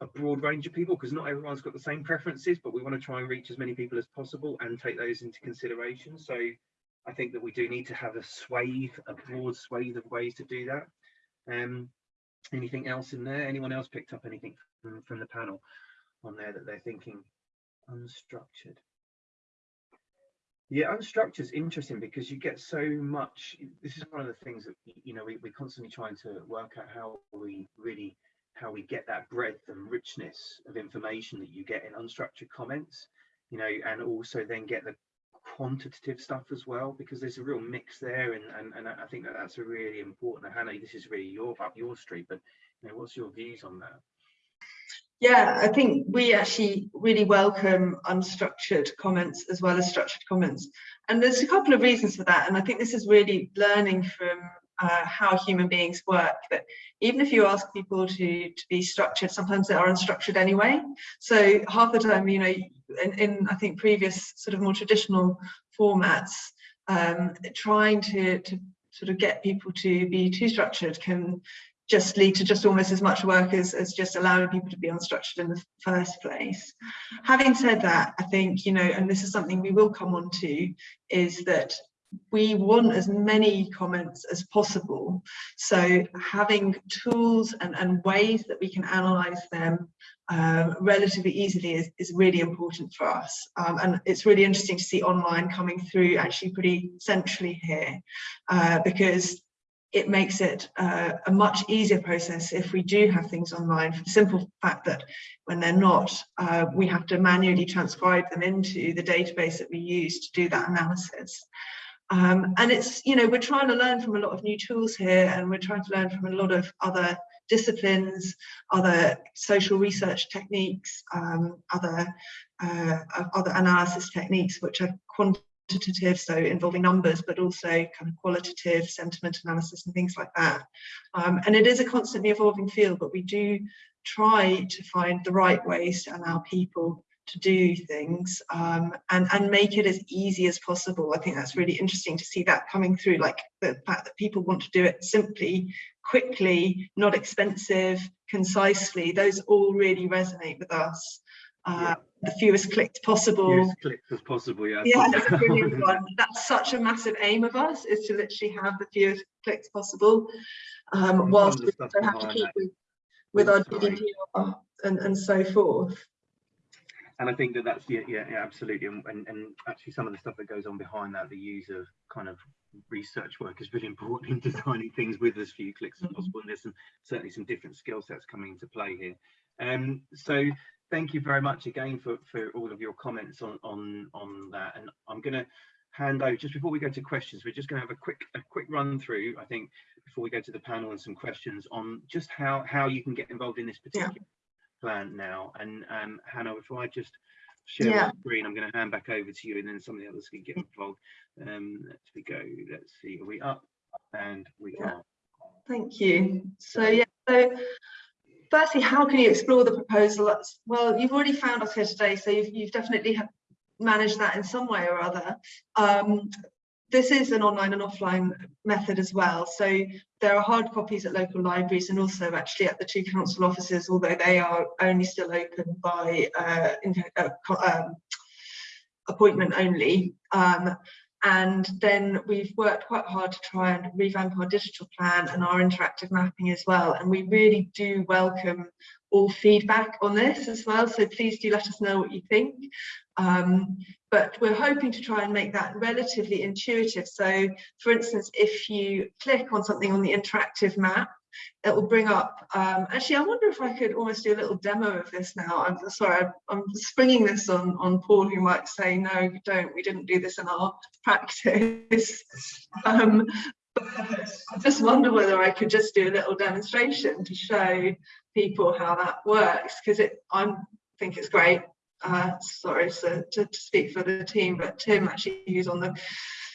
a broad range of people because not everyone's got the same preferences, but we want to try and reach as many people as possible and take those into consideration. So I think that we do need to have a swathe, a broad swathe of ways to do that. Um, anything else in there? Anyone else picked up anything mm, from the panel on there that they're thinking unstructured. Yeah, unstructured is interesting because you get so much. This is one of the things that you know we, we're constantly trying to work out how we really how we get that breadth and richness of information that you get in unstructured comments, you know, and also then get the quantitative stuff as well because there's a real mix there and and, and I think that that's a really important. Hannah, this is really your up your street, but you know, what's your views on that? Yeah, I think we actually really welcome unstructured comments as well as structured comments. And there's a couple of reasons for that. And I think this is really learning from uh, how human beings work that even if you ask people to, to be structured, sometimes they are unstructured anyway. So half the time, you know, in, in I think previous sort of more traditional formats, um, trying to, to sort of get people to be too structured can just lead to just almost as much work as, as just allowing people to be unstructured in the first place. Having said that, I think, you know, and this is something we will come on to, is that we want as many comments as possible. So having tools and, and ways that we can analyze them um, relatively easily is, is really important for us. Um, and it's really interesting to see online coming through actually pretty centrally here uh, because it makes it uh, a much easier process if we do have things online for the simple fact that when they're not, uh, we have to manually transcribe them into the database that we use to do that analysis. Um, and it's, you know, we're trying to learn from a lot of new tools here and we're trying to learn from a lot of other disciplines, other social research techniques, um, other, uh, other analysis techniques, which are quantitative, so involving numbers, but also kind of qualitative sentiment analysis and things like that. Um, and it is a constantly evolving field, but we do try to find the right ways to allow people to do things um, and, and make it as easy as possible. I think that's really interesting to see that coming through, like the fact that people want to do it simply, quickly, not expensive, concisely. Those all really resonate with us. Uh, yeah. The fewest clicks possible. Fewest clicks as possible, yeah. Yeah, that's a [laughs] brilliant one. That's such a massive aim of us, is to literally have the fewest clicks possible, um, whilst we also have to keep with, with our GDPR and, and so forth and I think that that's yeah, yeah, yeah absolutely, and, and, and actually some of the stuff that goes on behind that, the use of kind of research work is really important in [laughs] designing things with as few clicks as mm-hmm. possible. And there's some, certainly some different skill sets coming into play here. Um, so thank you very much again for for all of your comments on on on that. And I'm going to hand over just before we go to questions. We're just going to have a quick a quick run through. I think before we go to the panel and some questions on just how how you can get involved in this particular. Yeah plan now. And um, Hannah, if I just share yeah. my screen, I'm going to hand back over to you and then some of the others can get involved. Um, let's we go. Let's see. Are we up? And we yeah. are. Thank you. So yeah. So firstly, how can you explore the proposal? Well, you've already found us here today, so you've, you've definitely managed that in some way or other. Um, this is an online and offline method as well. So there are hard copies at local libraries and also actually at the two council offices, although they are only still open by uh, uh, um, appointment only. Um, and then we've worked quite hard to try and revamp our digital plan and our interactive mapping as well. And we really do welcome all feedback on this as well. So please do let us know what you think. Um, but we're hoping to try and make that relatively intuitive. So for instance, if you click on something on the interactive map, it will bring up, um, actually, I wonder if I could almost do a little demo of this now. I'm sorry, I'm springing this on, on Paul, who might say, no, don't, we didn't do this in our [laughs] practice. um, I just wonder whether I could just do a little demonstration to show people how that works, because it I think it's great uh, sorry to, to, to, speak for the team, but Tim actually who's on the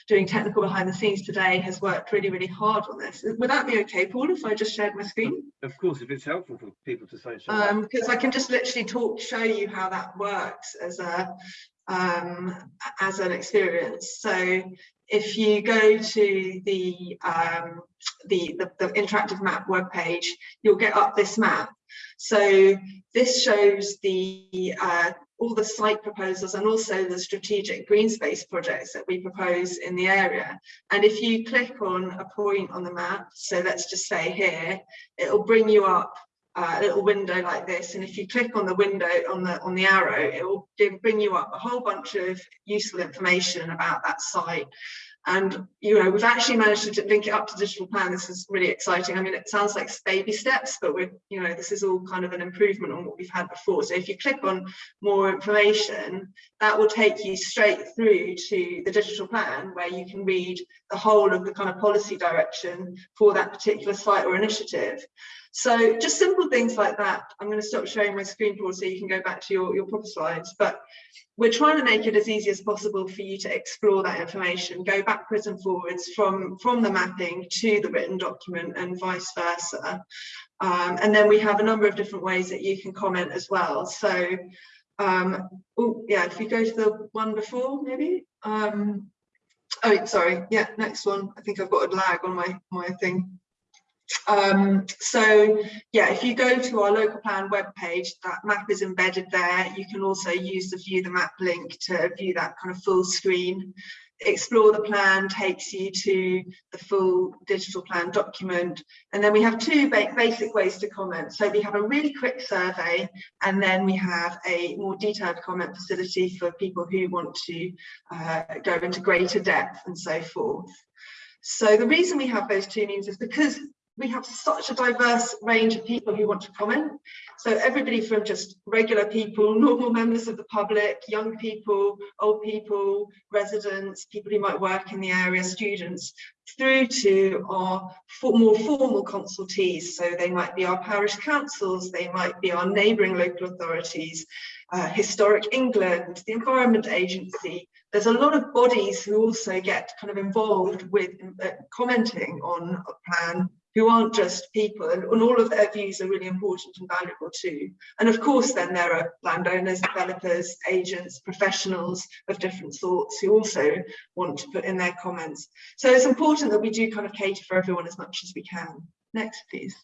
doing technical behind the scenes today has worked really, really hard on this. Would that be okay, Paul, if I just shared my screen? Of course, if it's helpful for people to say so. Um, because I can just literally talk, show you how that works as a um, as an experience. So if you go to the, um, the, the, the interactive map webpage, you'll get up this map. So this shows the uh, all the site proposals and also the strategic green space projects that we propose in the area. And if you click on a point on the map, so let's just say here, it'll bring you up uh, a little window like this and if you click on the window on the on the arrow it will give, bring you up a whole bunch of useful information about that site. And you know we've actually managed to link it up to digital plan. This is really exciting. I mean it sounds like baby steps but we're you know this is all kind of an improvement on what we've had before. So if you click on more information that will take you straight through to the digital plan where you can read the whole of the kind of policy direction for that particular site or initiative so just simple things like that. I'm going to stop sharing my screen for so you can go back to your, your proper slides. But we're trying to make it as easy as possible for you to explore that information, go backwards and forwards from, from the mapping to the written document and vice versa. Um, and then we have a number of different ways that you can comment as well. So um, oh yeah, if we go to the one before maybe. Um, oh, sorry, yeah, next one. I think I've got a lag on my, my thing. Um, so yeah, if you go to our local plan webpage, that map is embedded there. You can also use the view the map link to view that kind of full screen. Explore the plan takes you to the full digital plan document. And then we have two ba basic ways to comment. So we have a really quick survey, and then we have a more detailed comment facility for people who want to uh, go into greater depth and so forth. So the reason we have those two means is because we have such a diverse range of people who want to comment. So everybody from just regular people, normal members of the public, young people, old people, residents, people who might work in the area, students, through to our more formal consultees. So they might be our parish councils, they might be our neighbouring local authorities, uh, Historic England, the Environment Agency. There's a lot of bodies who also get kind of involved with uh, commenting on a plan who aren't just people and, and, all of their views are really important and valuable too. And of course then there are landowners, developers, agents, professionals of different sorts who also want to put in their comments. So it's important that we do kind of cater for everyone as much as we can. Next please.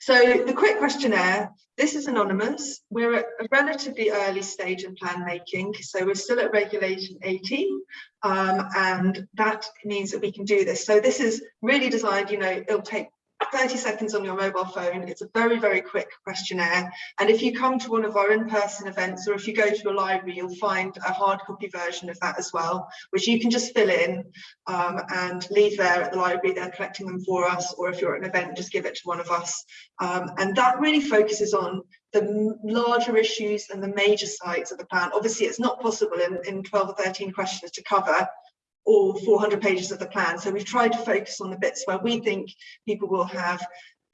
So the quick questionnaire, this is anonymous. We're at a relatively early stage in plan making. So we're still at regulation 18 um, and that means that we can do this. So this is really designed, you know, it'll take 30 seconds on your mobile phone. It's a very, very quick questionnaire. And if you come to one of our in-person events or if you go to a library, you'll find a hard copy version of that as well, which you can just fill in um, and leave there at the library. They're collecting them for us. Or if you're at an event, just give it to one of us. Um, and that really focuses on the larger issues and the major sites of the plan. Obviously, it's not possible in, in 12 or 13 questions to cover all 400 pages of the plan. So we've tried to focus on the bits where we think people will have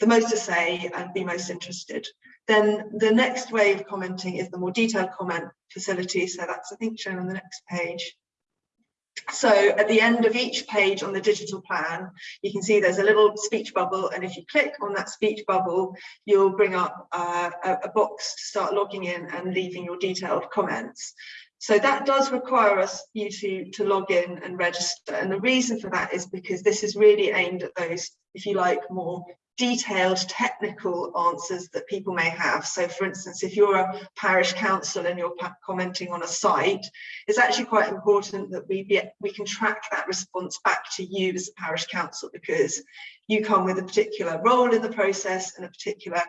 the most to say and be most interested. Then the next way of commenting is the more detailed comment facility. So that's, I think, shown on the next page. So at the end of each page on the digital plan, you can see there's a little speech bubble. And if you click on that speech bubble, you'll bring up uh, a, a box to start logging in and leaving your detailed comments. So that does require us you to, to log in and register. And the reason for that is because this is really aimed at those, if you like, more detailed technical answers that people may have. So for instance, if you're a parish council and you're commenting on a site, it's actually quite important that we, be, we can track that response back to you as a parish council because you come with a particular role in the process and a particular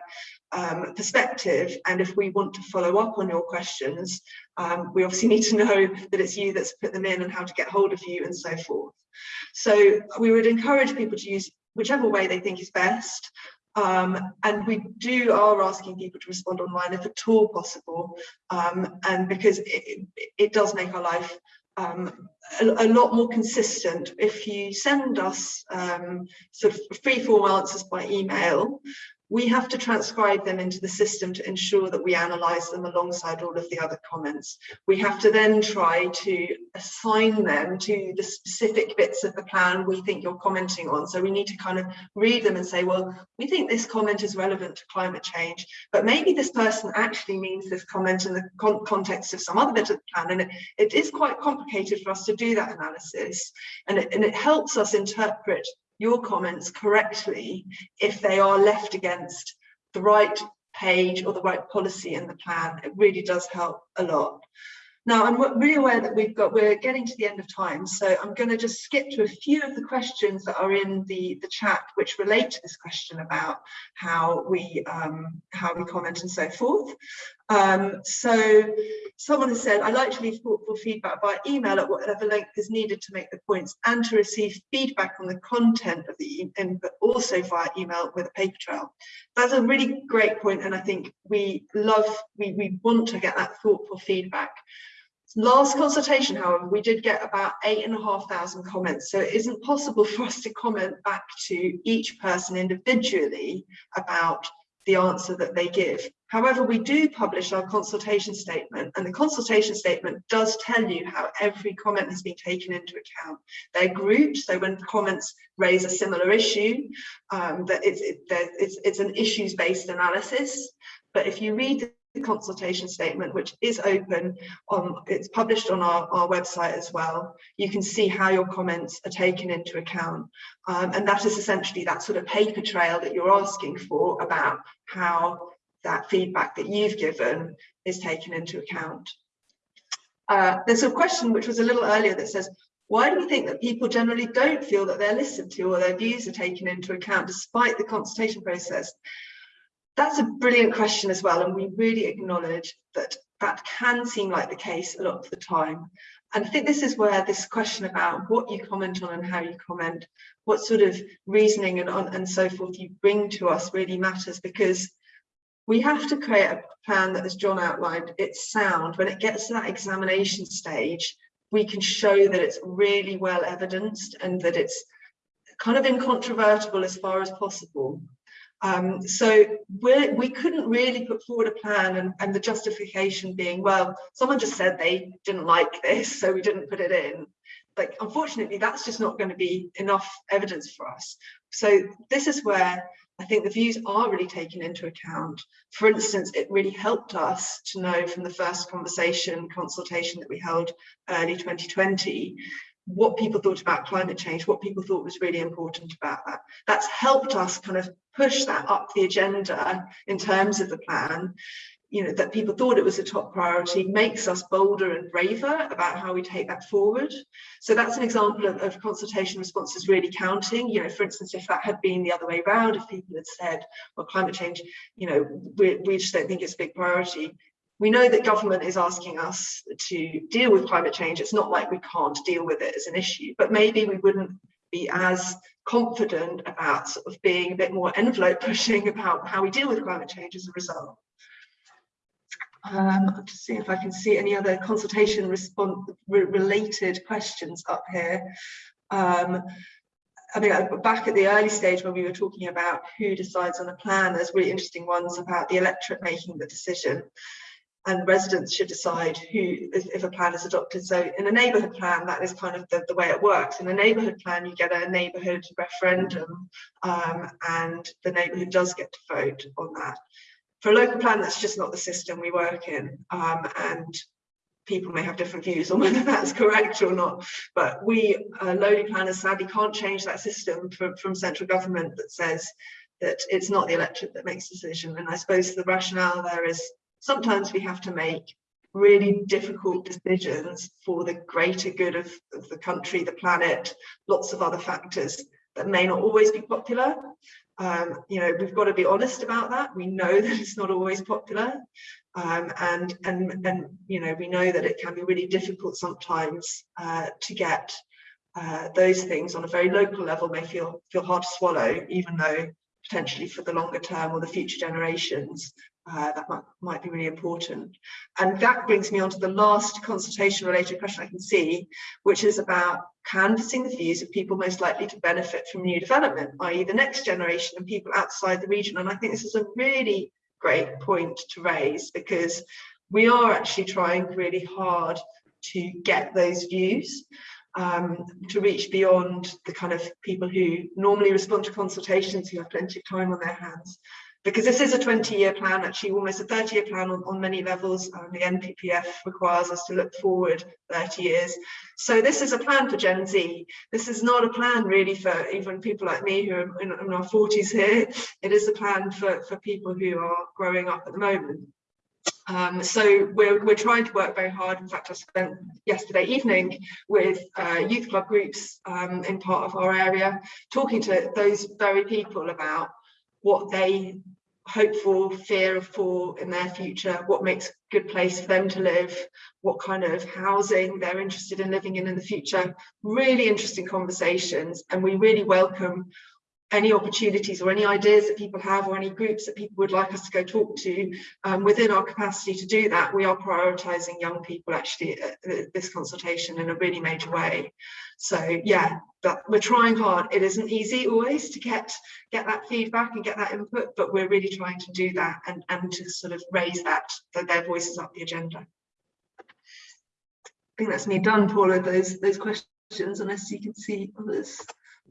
um, perspective. And if we want to follow up on your questions, um, we obviously need to know that it's you that's put them in and how to get hold of you and so forth. So we would encourage people to use whichever way they think is best. Um, and we do are asking people to respond online if at all possible. Um, and because it, it, does make our life um, a, a, lot more consistent. If you send us um, sort of free form answers by email, we have to transcribe them into the system to ensure that we analyze them alongside all of the other comments. We have to then try to assign them to the specific bits of the plan we think you're commenting on. So we need to kind of read them and say, well, we think this comment is relevant to climate change, but maybe this person actually means this comment in the con context of some other bit of the plan. And it, it is quite complicated for us to do that analysis. And it, and it helps us interpret your comments correctly if they are left against the right page or the right policy in the plan. It really does help a lot. Now, I'm really aware that we've got, we're getting to the end of time, so I'm going to just skip to a few of the questions that are in the, the chat, which relate to this question about how we, um, how we comment and so forth. Um, so someone has said, I like to leave thoughtful feedback by email at whatever length is needed to make the points and to receive feedback on the content of the input also via email with a paper trail. That's a really great point, and I think we love, we, we want to get that thoughtful feedback. Last consultation, however, we did get about eight and a half thousand comments, so it isn't possible for us to comment back to each person individually about the answer that they give. However, we do publish our consultation statement and the consultation statement does tell you how every comment has been taken into account. They're grouped, so when comments raise a similar issue, um, that it's, it, it's, it's an issues-based analysis. But if you read the consultation statement, which is open, on, it's published on our, our website as well, you can see how your comments are taken into account. Um, and that is essentially that sort of paper trail that you're asking for about how that feedback that you've given is taken into account. Uh, there's a question which was a little earlier that says, why do we think that people generally don't feel that they're listened to or their views are taken into account despite the consultation process? That's a brilliant question as well, and we really acknowledge that that can seem like the case a lot of the time. And I think this is where this question about what you comment on and how you comment, what sort of reasoning and, and so forth you bring to us really matters because we have to create a plan that, as John outlined, it's sound. When it gets to that examination stage, we can show that it's really well evidenced and that it's kind of incontrovertible as far as possible. Um, so we're, we couldn't really put forward a plan and, and the justification being, well, someone just said they didn't like this, so we didn't put it in. Like, unfortunately, that's just not going to be enough evidence for us. So this is where I think the views are really taken into account. For instance, it really helped us to know from the first conversation consultation that we held early 2020 what people thought about climate change, what people thought was really important about that. That's helped us kind of push that up the agenda in terms of the plan you know, that people thought it was a top priority makes us bolder and braver about how we take that forward. So that's an example of, of consultation responses really counting. You know, for instance, if that had been the other way around, if people had said, well, climate change, you know, we, we just don't think it's a big priority. We know that government is asking us to deal with climate change. It's not like we can't deal with it as an issue, but maybe we wouldn't be as confident about sort of being a bit more envelope pushing about how we deal with climate change as a result. Um, I'm just seeing if I can see any other consultation response re related questions up here. Um, I mean, back at the early stage when we were talking about who decides on a plan, there's really interesting ones about the electorate making the decision. And residents should decide who if, if, a plan is adopted. So in a neighborhood plan that is kind of the, the way it works. In a neighborhood plan you get a neighborhood referendum um, and the neighborhood does get to vote on that for a local plan, that's just not the system we work in. Um, and people may have different views on whether [laughs] that's correct or not. But we uh, lowly planners sadly can't change that system from, from central government that says that it's not the electorate that makes the decision. And I suppose the rationale there is sometimes we have to make really difficult decisions for the greater good of, of the country, the planet, lots of other factors that may not always be popular. Um, you know, we've got to be honest about that. We know [laughs] that it's not always popular. Um, and, and, and, you know, we know that it can be really difficult sometimes uh, to get uh, those things on a very local level may feel, feel hard to swallow, even though potentially for the longer term or the future generations, uh, that might, might be really important. And that brings me on to the last consultation related question I can see, which is about canvassing the views of people most likely to benefit from new development, i.e. the next generation and people outside the region. And I think this is a really great point to raise because we are actually trying really hard to get those views um, to reach beyond the kind of people who normally respond to consultations who have plenty of time on their hands because this is a 20 year plan, actually almost a 30 year plan on, on many levels. Um, the NPPF requires us to look forward 30 years. So this is a plan for Gen Z. This is not a plan really for even people like me who are in, in our 40s here. It is a plan for, for people who are growing up at the moment. Um, so we're, we're trying to work very hard. In fact, I spent yesterday evening with uh, youth club groups um, in part of our area, talking to those very people about what they hope for, fear for in their future, what makes a good place for them to live, what kind of housing they're interested in living in in the future. Really interesting conversations and we really welcome any opportunities or any ideas that people have or any groups that people would like us to go talk to um, within our capacity to do that we are prioritizing young people actually at this consultation in a really major way. So yeah but we're trying hard. It isn't easy always to get get that feedback and get that input but we're really trying to do that and and to sort of raise that that their voices up the agenda. I think that's me done paula those those questions unless you can see others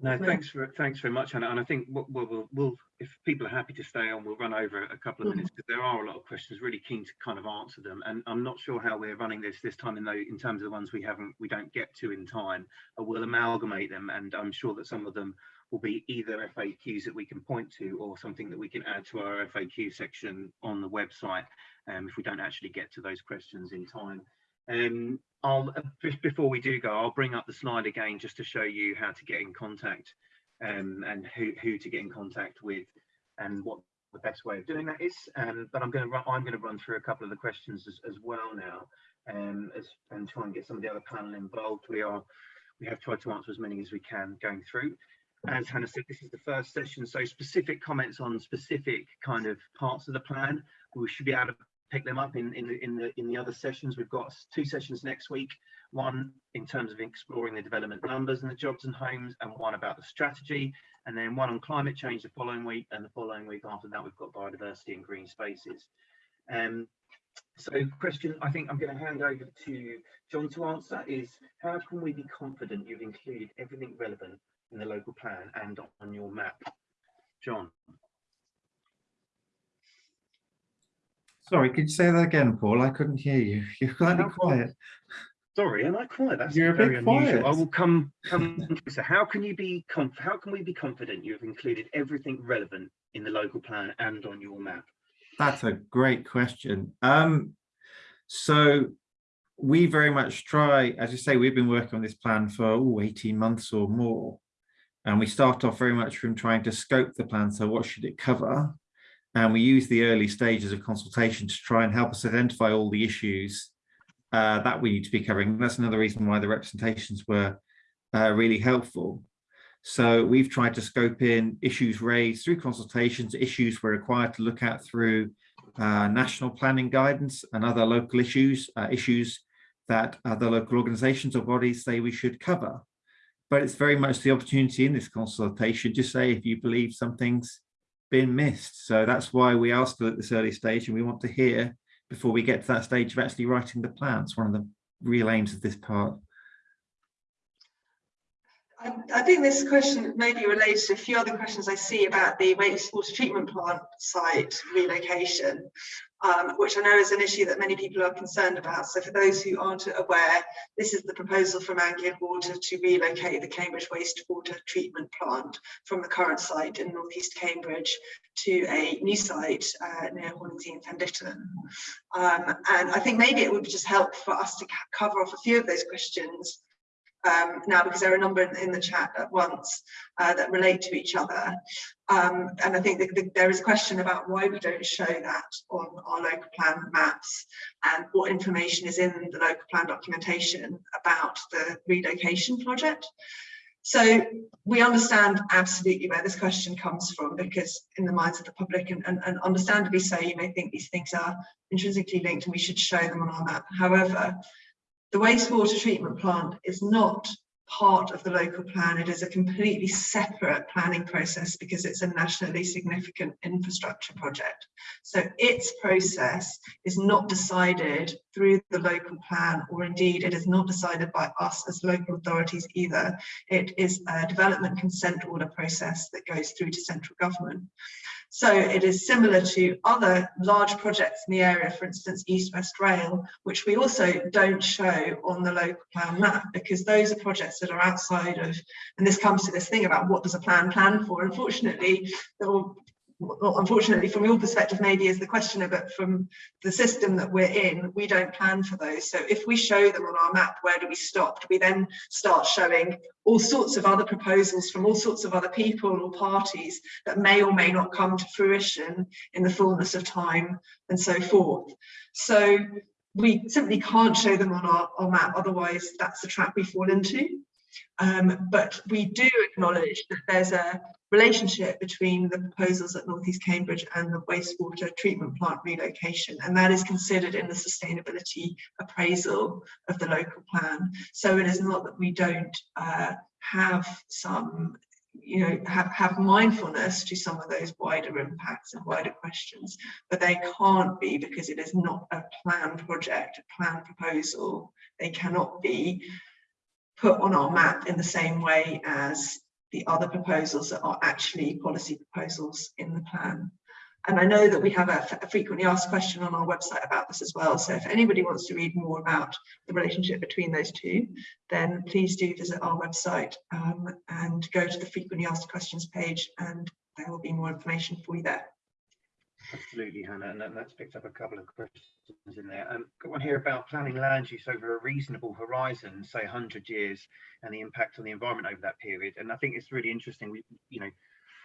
No, thanks for thanks very much, Hannah. And I think we'll, we'll, we'll, we'll if people are happy to stay on, we'll run over a couple of Mhm. minutes because there are a lot of questions. Really keen to kind of answer them. And I'm not sure how we're running this this time in though in terms of the ones we haven't we don't get to in time. But we'll amalgamate them, and I'm sure that some of them will be either FAQs that we can point to or something that we can add to our FAQ section on the website. Um, if we don't actually get to those questions in time. Um, I'll uh, just before we do go, I'll bring up the slide again just to show you how to get in contact um, and who, who to get in contact with and what the best way of doing that is. Um, but I'm going to run, I'm going to run through a couple of the questions as, as well now um, as, and try and get some of the other panel involved. We are we have tried to answer as many as we can going through. As Hannah said, this is the first session, so specific comments on specific kind of parts of the plan. We should be able to pick them up in, in the in the in the other sessions. We've got two sessions next week. One in terms of exploring the development numbers and the jobs and homes, and one about the strategy, and then one on climate change the following week, and the following week after that we've got biodiversity and green spaces. Um, so question I think I'm going to hand over to John to answer is how can we be confident you've included everything relevant in the local plan and on your map? John. Sorry, could you say that again, Paul? I couldn't hear you. [laughs] You're slightly How- quiet. Sorry, am I quiet? That's You're a very bit unusual. I will come. come [laughs] so, how can you be conf How can we be confident you have included everything relevant in the local plan and on your map? That's a great question. Um, so we very much try, as you say, we've been working on this plan for ooh, 18 months or more. And we start off very much from trying to scope the plan. So what should it cover? And we use the early stages of consultation to try and help us identify all the issues uh, that we need to be covering. That's another reason why the representations were uh, really helpful. So we've tried to scope in issues raised through consultations, issues we're required to look at through uh, national planning guidance and other local issues, uh, issues that other local organizations or bodies say we should cover. But it's very much the opportunity in this consultation to say if you believe something's been missed. So that's why we still at this early stage and we want to hear before we get to that stage of actually writing the plan. It's one of the real aims of this part. I, I think this question may be related to a few other questions I see about the wastewater treatment plant site relocation, um, which I know is an issue that many people are concerned about. So for those who aren't aware, this is the proposal from Anglian Water to relocate the Cambridge wastewater treatment plant from the current site in northeast Cambridge to a new site uh, near Horningsea and Fen Ditton. Um, and I think maybe it would just help for us to cover off a few of those questions um, now because there are a number in, the chat at once uh, that relate to each other. Um, and I think that the, there is a question about why we don't show that on our local plan maps and what information is in the local plan documentation about the relocation project. So we understand absolutely where this question comes from because in the minds of the public and, and, and understandably so, you may think these things are intrinsically linked and we should show them on our map. However, the wastewater treatment plant is not part of the local plan. It is a completely separate planning process because it's a nationally significant infrastructure project. So its process is not decided through the local plan, or indeed it is not decided by us as local authorities either. It is a development consent order process that goes through to central government. So it is similar to other large projects in the area, for instance, East West Rail, which we also don't show on the local plan map because those are projects that are outside of, and this comes to this thing about what does a plan plan for? Unfortunately, or well, unfortunately from your perspective maybe is the questioner, but from the system that we're in, we don't plan for those. So if we show them on our map, where do we stop? We then start showing all sorts of other proposals from all sorts of other people or parties that may or may not come to fruition in the fullness of time and so forth. So we simply can't show them on our, our map, otherwise that's the trap we fall into. Um, but we do acknowledge that there's a relationship between the proposals at North East Cambridge and the wastewater treatment plant relocation, and that is considered in the sustainability appraisal of the local plan. So it is not that we don't uh, have some you know, have, have mindfulness to some of those wider impacts and wider questions, but they can't be because it is not a planned project, a planned proposal. They cannot be put on our map in the same way as the other proposals that are actually policy proposals in the plan. And I know that we have a, a, frequently asked question on our website about this as well. So if anybody wants to read more about the relationship between those two, then please do visit our website um, and go to the frequently asked questions page and there will be more information for you there. Absolutely, Hannah, and that's picked up a couple of questions in there. Um, got one here about planning land use over a reasonable horizon, say 100 years, and the impact on the environment over that period. And I think it's really interesting. We, you know,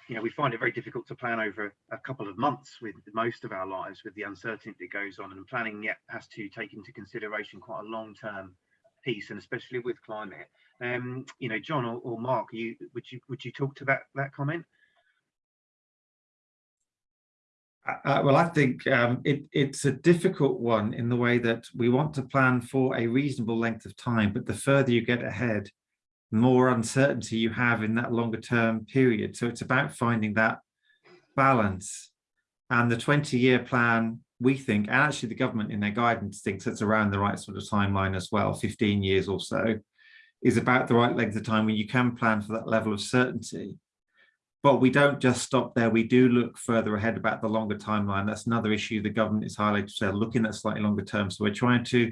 you know, we find it very difficult to plan over a couple of months with most of our lives, with the uncertainty that goes on, and planning yet has to take into consideration quite a long-term piece, and especially with climate. Um, you know, John or, or Mark, you would you would you talk to that that comment? Uh, well, I think um, it, it's a difficult one in the way that we want to plan for a reasonable length of time, but the further you get ahead, the more uncertainty you have in that longer term period. So it's about finding that balance. And the 20 year plan, we think, and actually the government in their guidance thinks it's around the right sort of timeline as well, 15 years or so, is about the right length of time when you can plan for that level of certainty. But we don't just stop there. We do look further ahead about the longer timeline. That's another issue the government is highlighted. So looking at slightly longer term. So we're trying to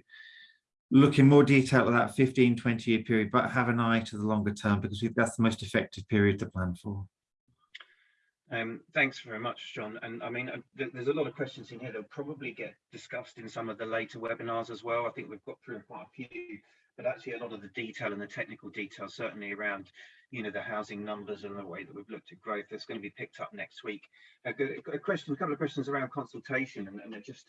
look in more detail at that 15, 20 year period, but have an eye to the longer term because that's the most effective period to plan for. Um, thanks very much, John. And I mean, uh, th there's a lot of questions in here that will probably get discussed in some of the later webinars as well. I think we've got through quite a few, but actually a lot of the detail and the technical detail, certainly around you know, the housing numbers and the way that we've looked at growth. That's going to be picked up next week. Uh, a question, a couple of questions around consultation and, and just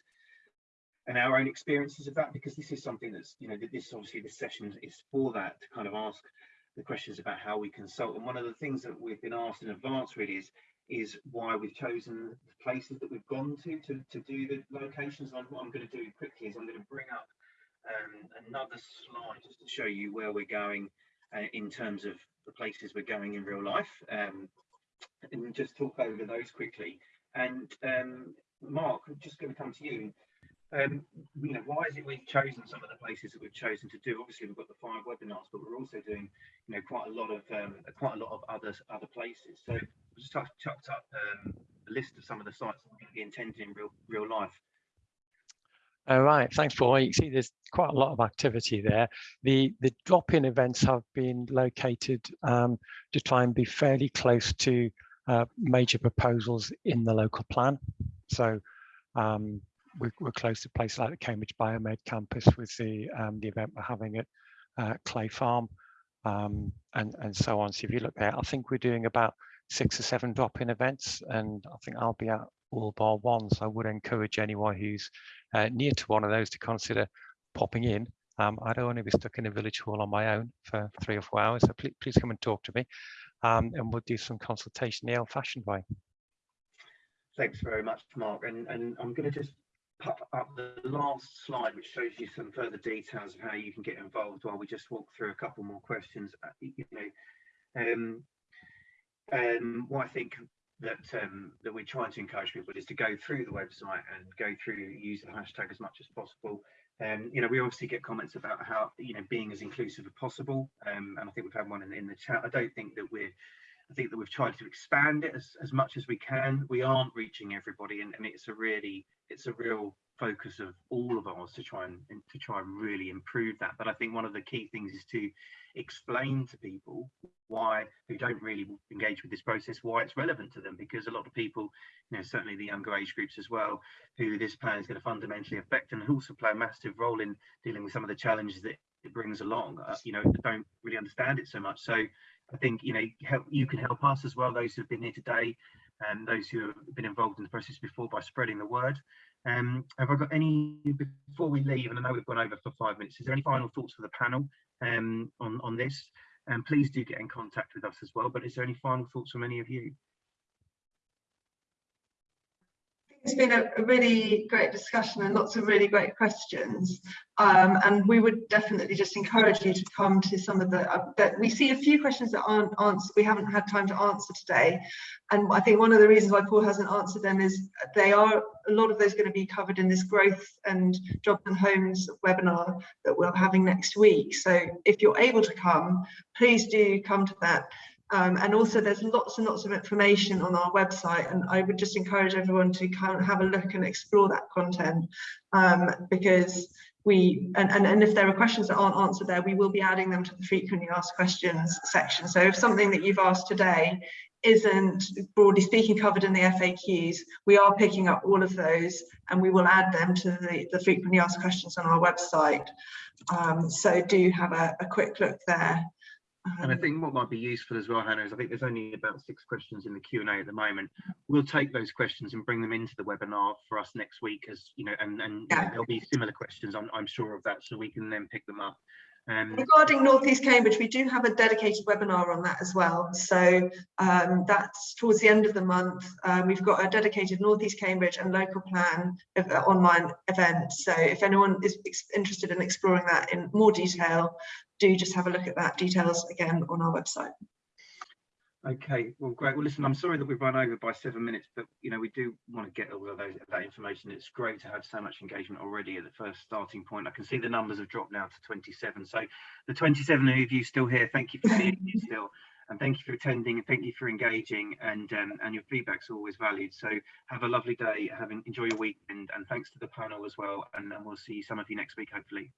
and our own experiences of that, because this is something that's, you know, this obviously this session is for that to kind of ask the questions about how we consult. And one of the things that we've been asked in advance really is is why we've chosen the places that we've gone to to, to do the locations. And what I'm going to do quickly is I'm going to bring up um, another slide just to show you where we're going uh, in terms of the places we're going in real life um, and just talk over those quickly. And um, Mark, I'm just going to come to you. Um, you know, why is it we've chosen some of the places that we've chosen to do? Obviously, we've got the five webinars, but we're also doing, you know, quite a lot of um, quite a lot of other other places. So, we just chucked up um, a list of some of the sites that we're going to be in real real life. All right, thanks, Paul. You see there's quite a lot of activity there. The the drop-in events have been located um, to try and be fairly close to uh, major proposals in the local plan. So um, we're, we're, close to places like the Cambridge Biomed campus with the um, the event we're having at uh, Clay Farm um, and, and so on. So if you look there, I think we're doing about six or seven drop-in events and I think I'll be at all bar one. So I would encourage anyone who's uh, near to one of those to consider popping in. Um, I don't want to be stuck in a village hall on my own for three or four hours. So please, please come and talk to me um, and we'll do some consultation the old fashioned way. Thanks very much, Mark. And, and I'm going to just pop up the last slide, which shows you some further details of how you can get involved while we just walk through a couple more questions. Uh, you know, um, um, what I think that um, that we're trying to encourage people is to go through the website and go through use the hashtag as much as possible. Um, you know, we obviously get comments about how you know being as inclusive as possible, um, and I think we've had one in, in the chat. I don't think that we're I think that we've tried to expand it as, as much as we can. We aren't reaching everybody, and, and it's a really, it's a real focus of all of ours to try and to try and really improve that. But I think one of the key things is to explain to people why who don't really engage with this process why it's relevant to them. Because a lot of people you know certainly the younger age groups as well who this plan is going to fundamentally affect and also play a massive role in dealing with some of the challenges that it brings along uh, you know don't really understand it so much. So i think you know help you can help us as well those who have been here today and those who have been involved in the process before by spreading the word um, have I got any before we leave? And I know we've gone over for five minutes. Is there any final thoughts for the panel um, on on this? And please do get in contact with us as well. But is there any final thoughts from any of you? It's been a, really great discussion and lots of really great questions. Um, and we would definitely just encourage you to come to some of the, uh, we see a few questions that aren't answered, we haven't had time to answer today. And I think one of the reasons why Paul hasn't answered them is they are, a lot of those going to be covered in this growth and jobs and homes webinar that we're having next week. So if you're able to come, please do come to that. Um, and also there's lots and lots of information on our website and I would just encourage everyone to kind of have a look and explore that content. Um, because we and, and, and if there are questions that aren't answered there we will be adding them to the frequently asked questions section. So if something that you've asked today isn't broadly speaking covered in the FAQs we are picking up all of those and we will add them to the, the frequently asked questions on our website. Um, so do have a, a quick look there and I think what might be useful as well, Hannah, is I think there's only about six questions in the Q&A at the moment. We'll take those questions and bring them into the webinar for us next week as, you know, and, and yeah. there'll be similar questions, I'm, I'm sure of that, so we can then pick them up. Um, Regarding North East Cambridge, we do have a dedicated webinar on that as well. So um, that's towards the end of the month. Um, we've got a dedicated North East Cambridge and local plan of, uh, online event. So if anyone is interested in exploring that in more detail, do just have a look at that details again on our website. Okay, well, great. Well, listen, I'm sorry that we've run over by seven minutes, but you know we do want to get all of those, that information. It's great to have so much engagement already at the first starting point. I can see the numbers have dropped now to 27. So the 27 of you still here, thank you for being here [laughs] still, and thank you for attending, and thank you for engaging, and um, and your feedback's always valued. So have a lovely day, having enjoy your week, and and thanks to the panel as well, and, and we'll see some of you next week hopefully.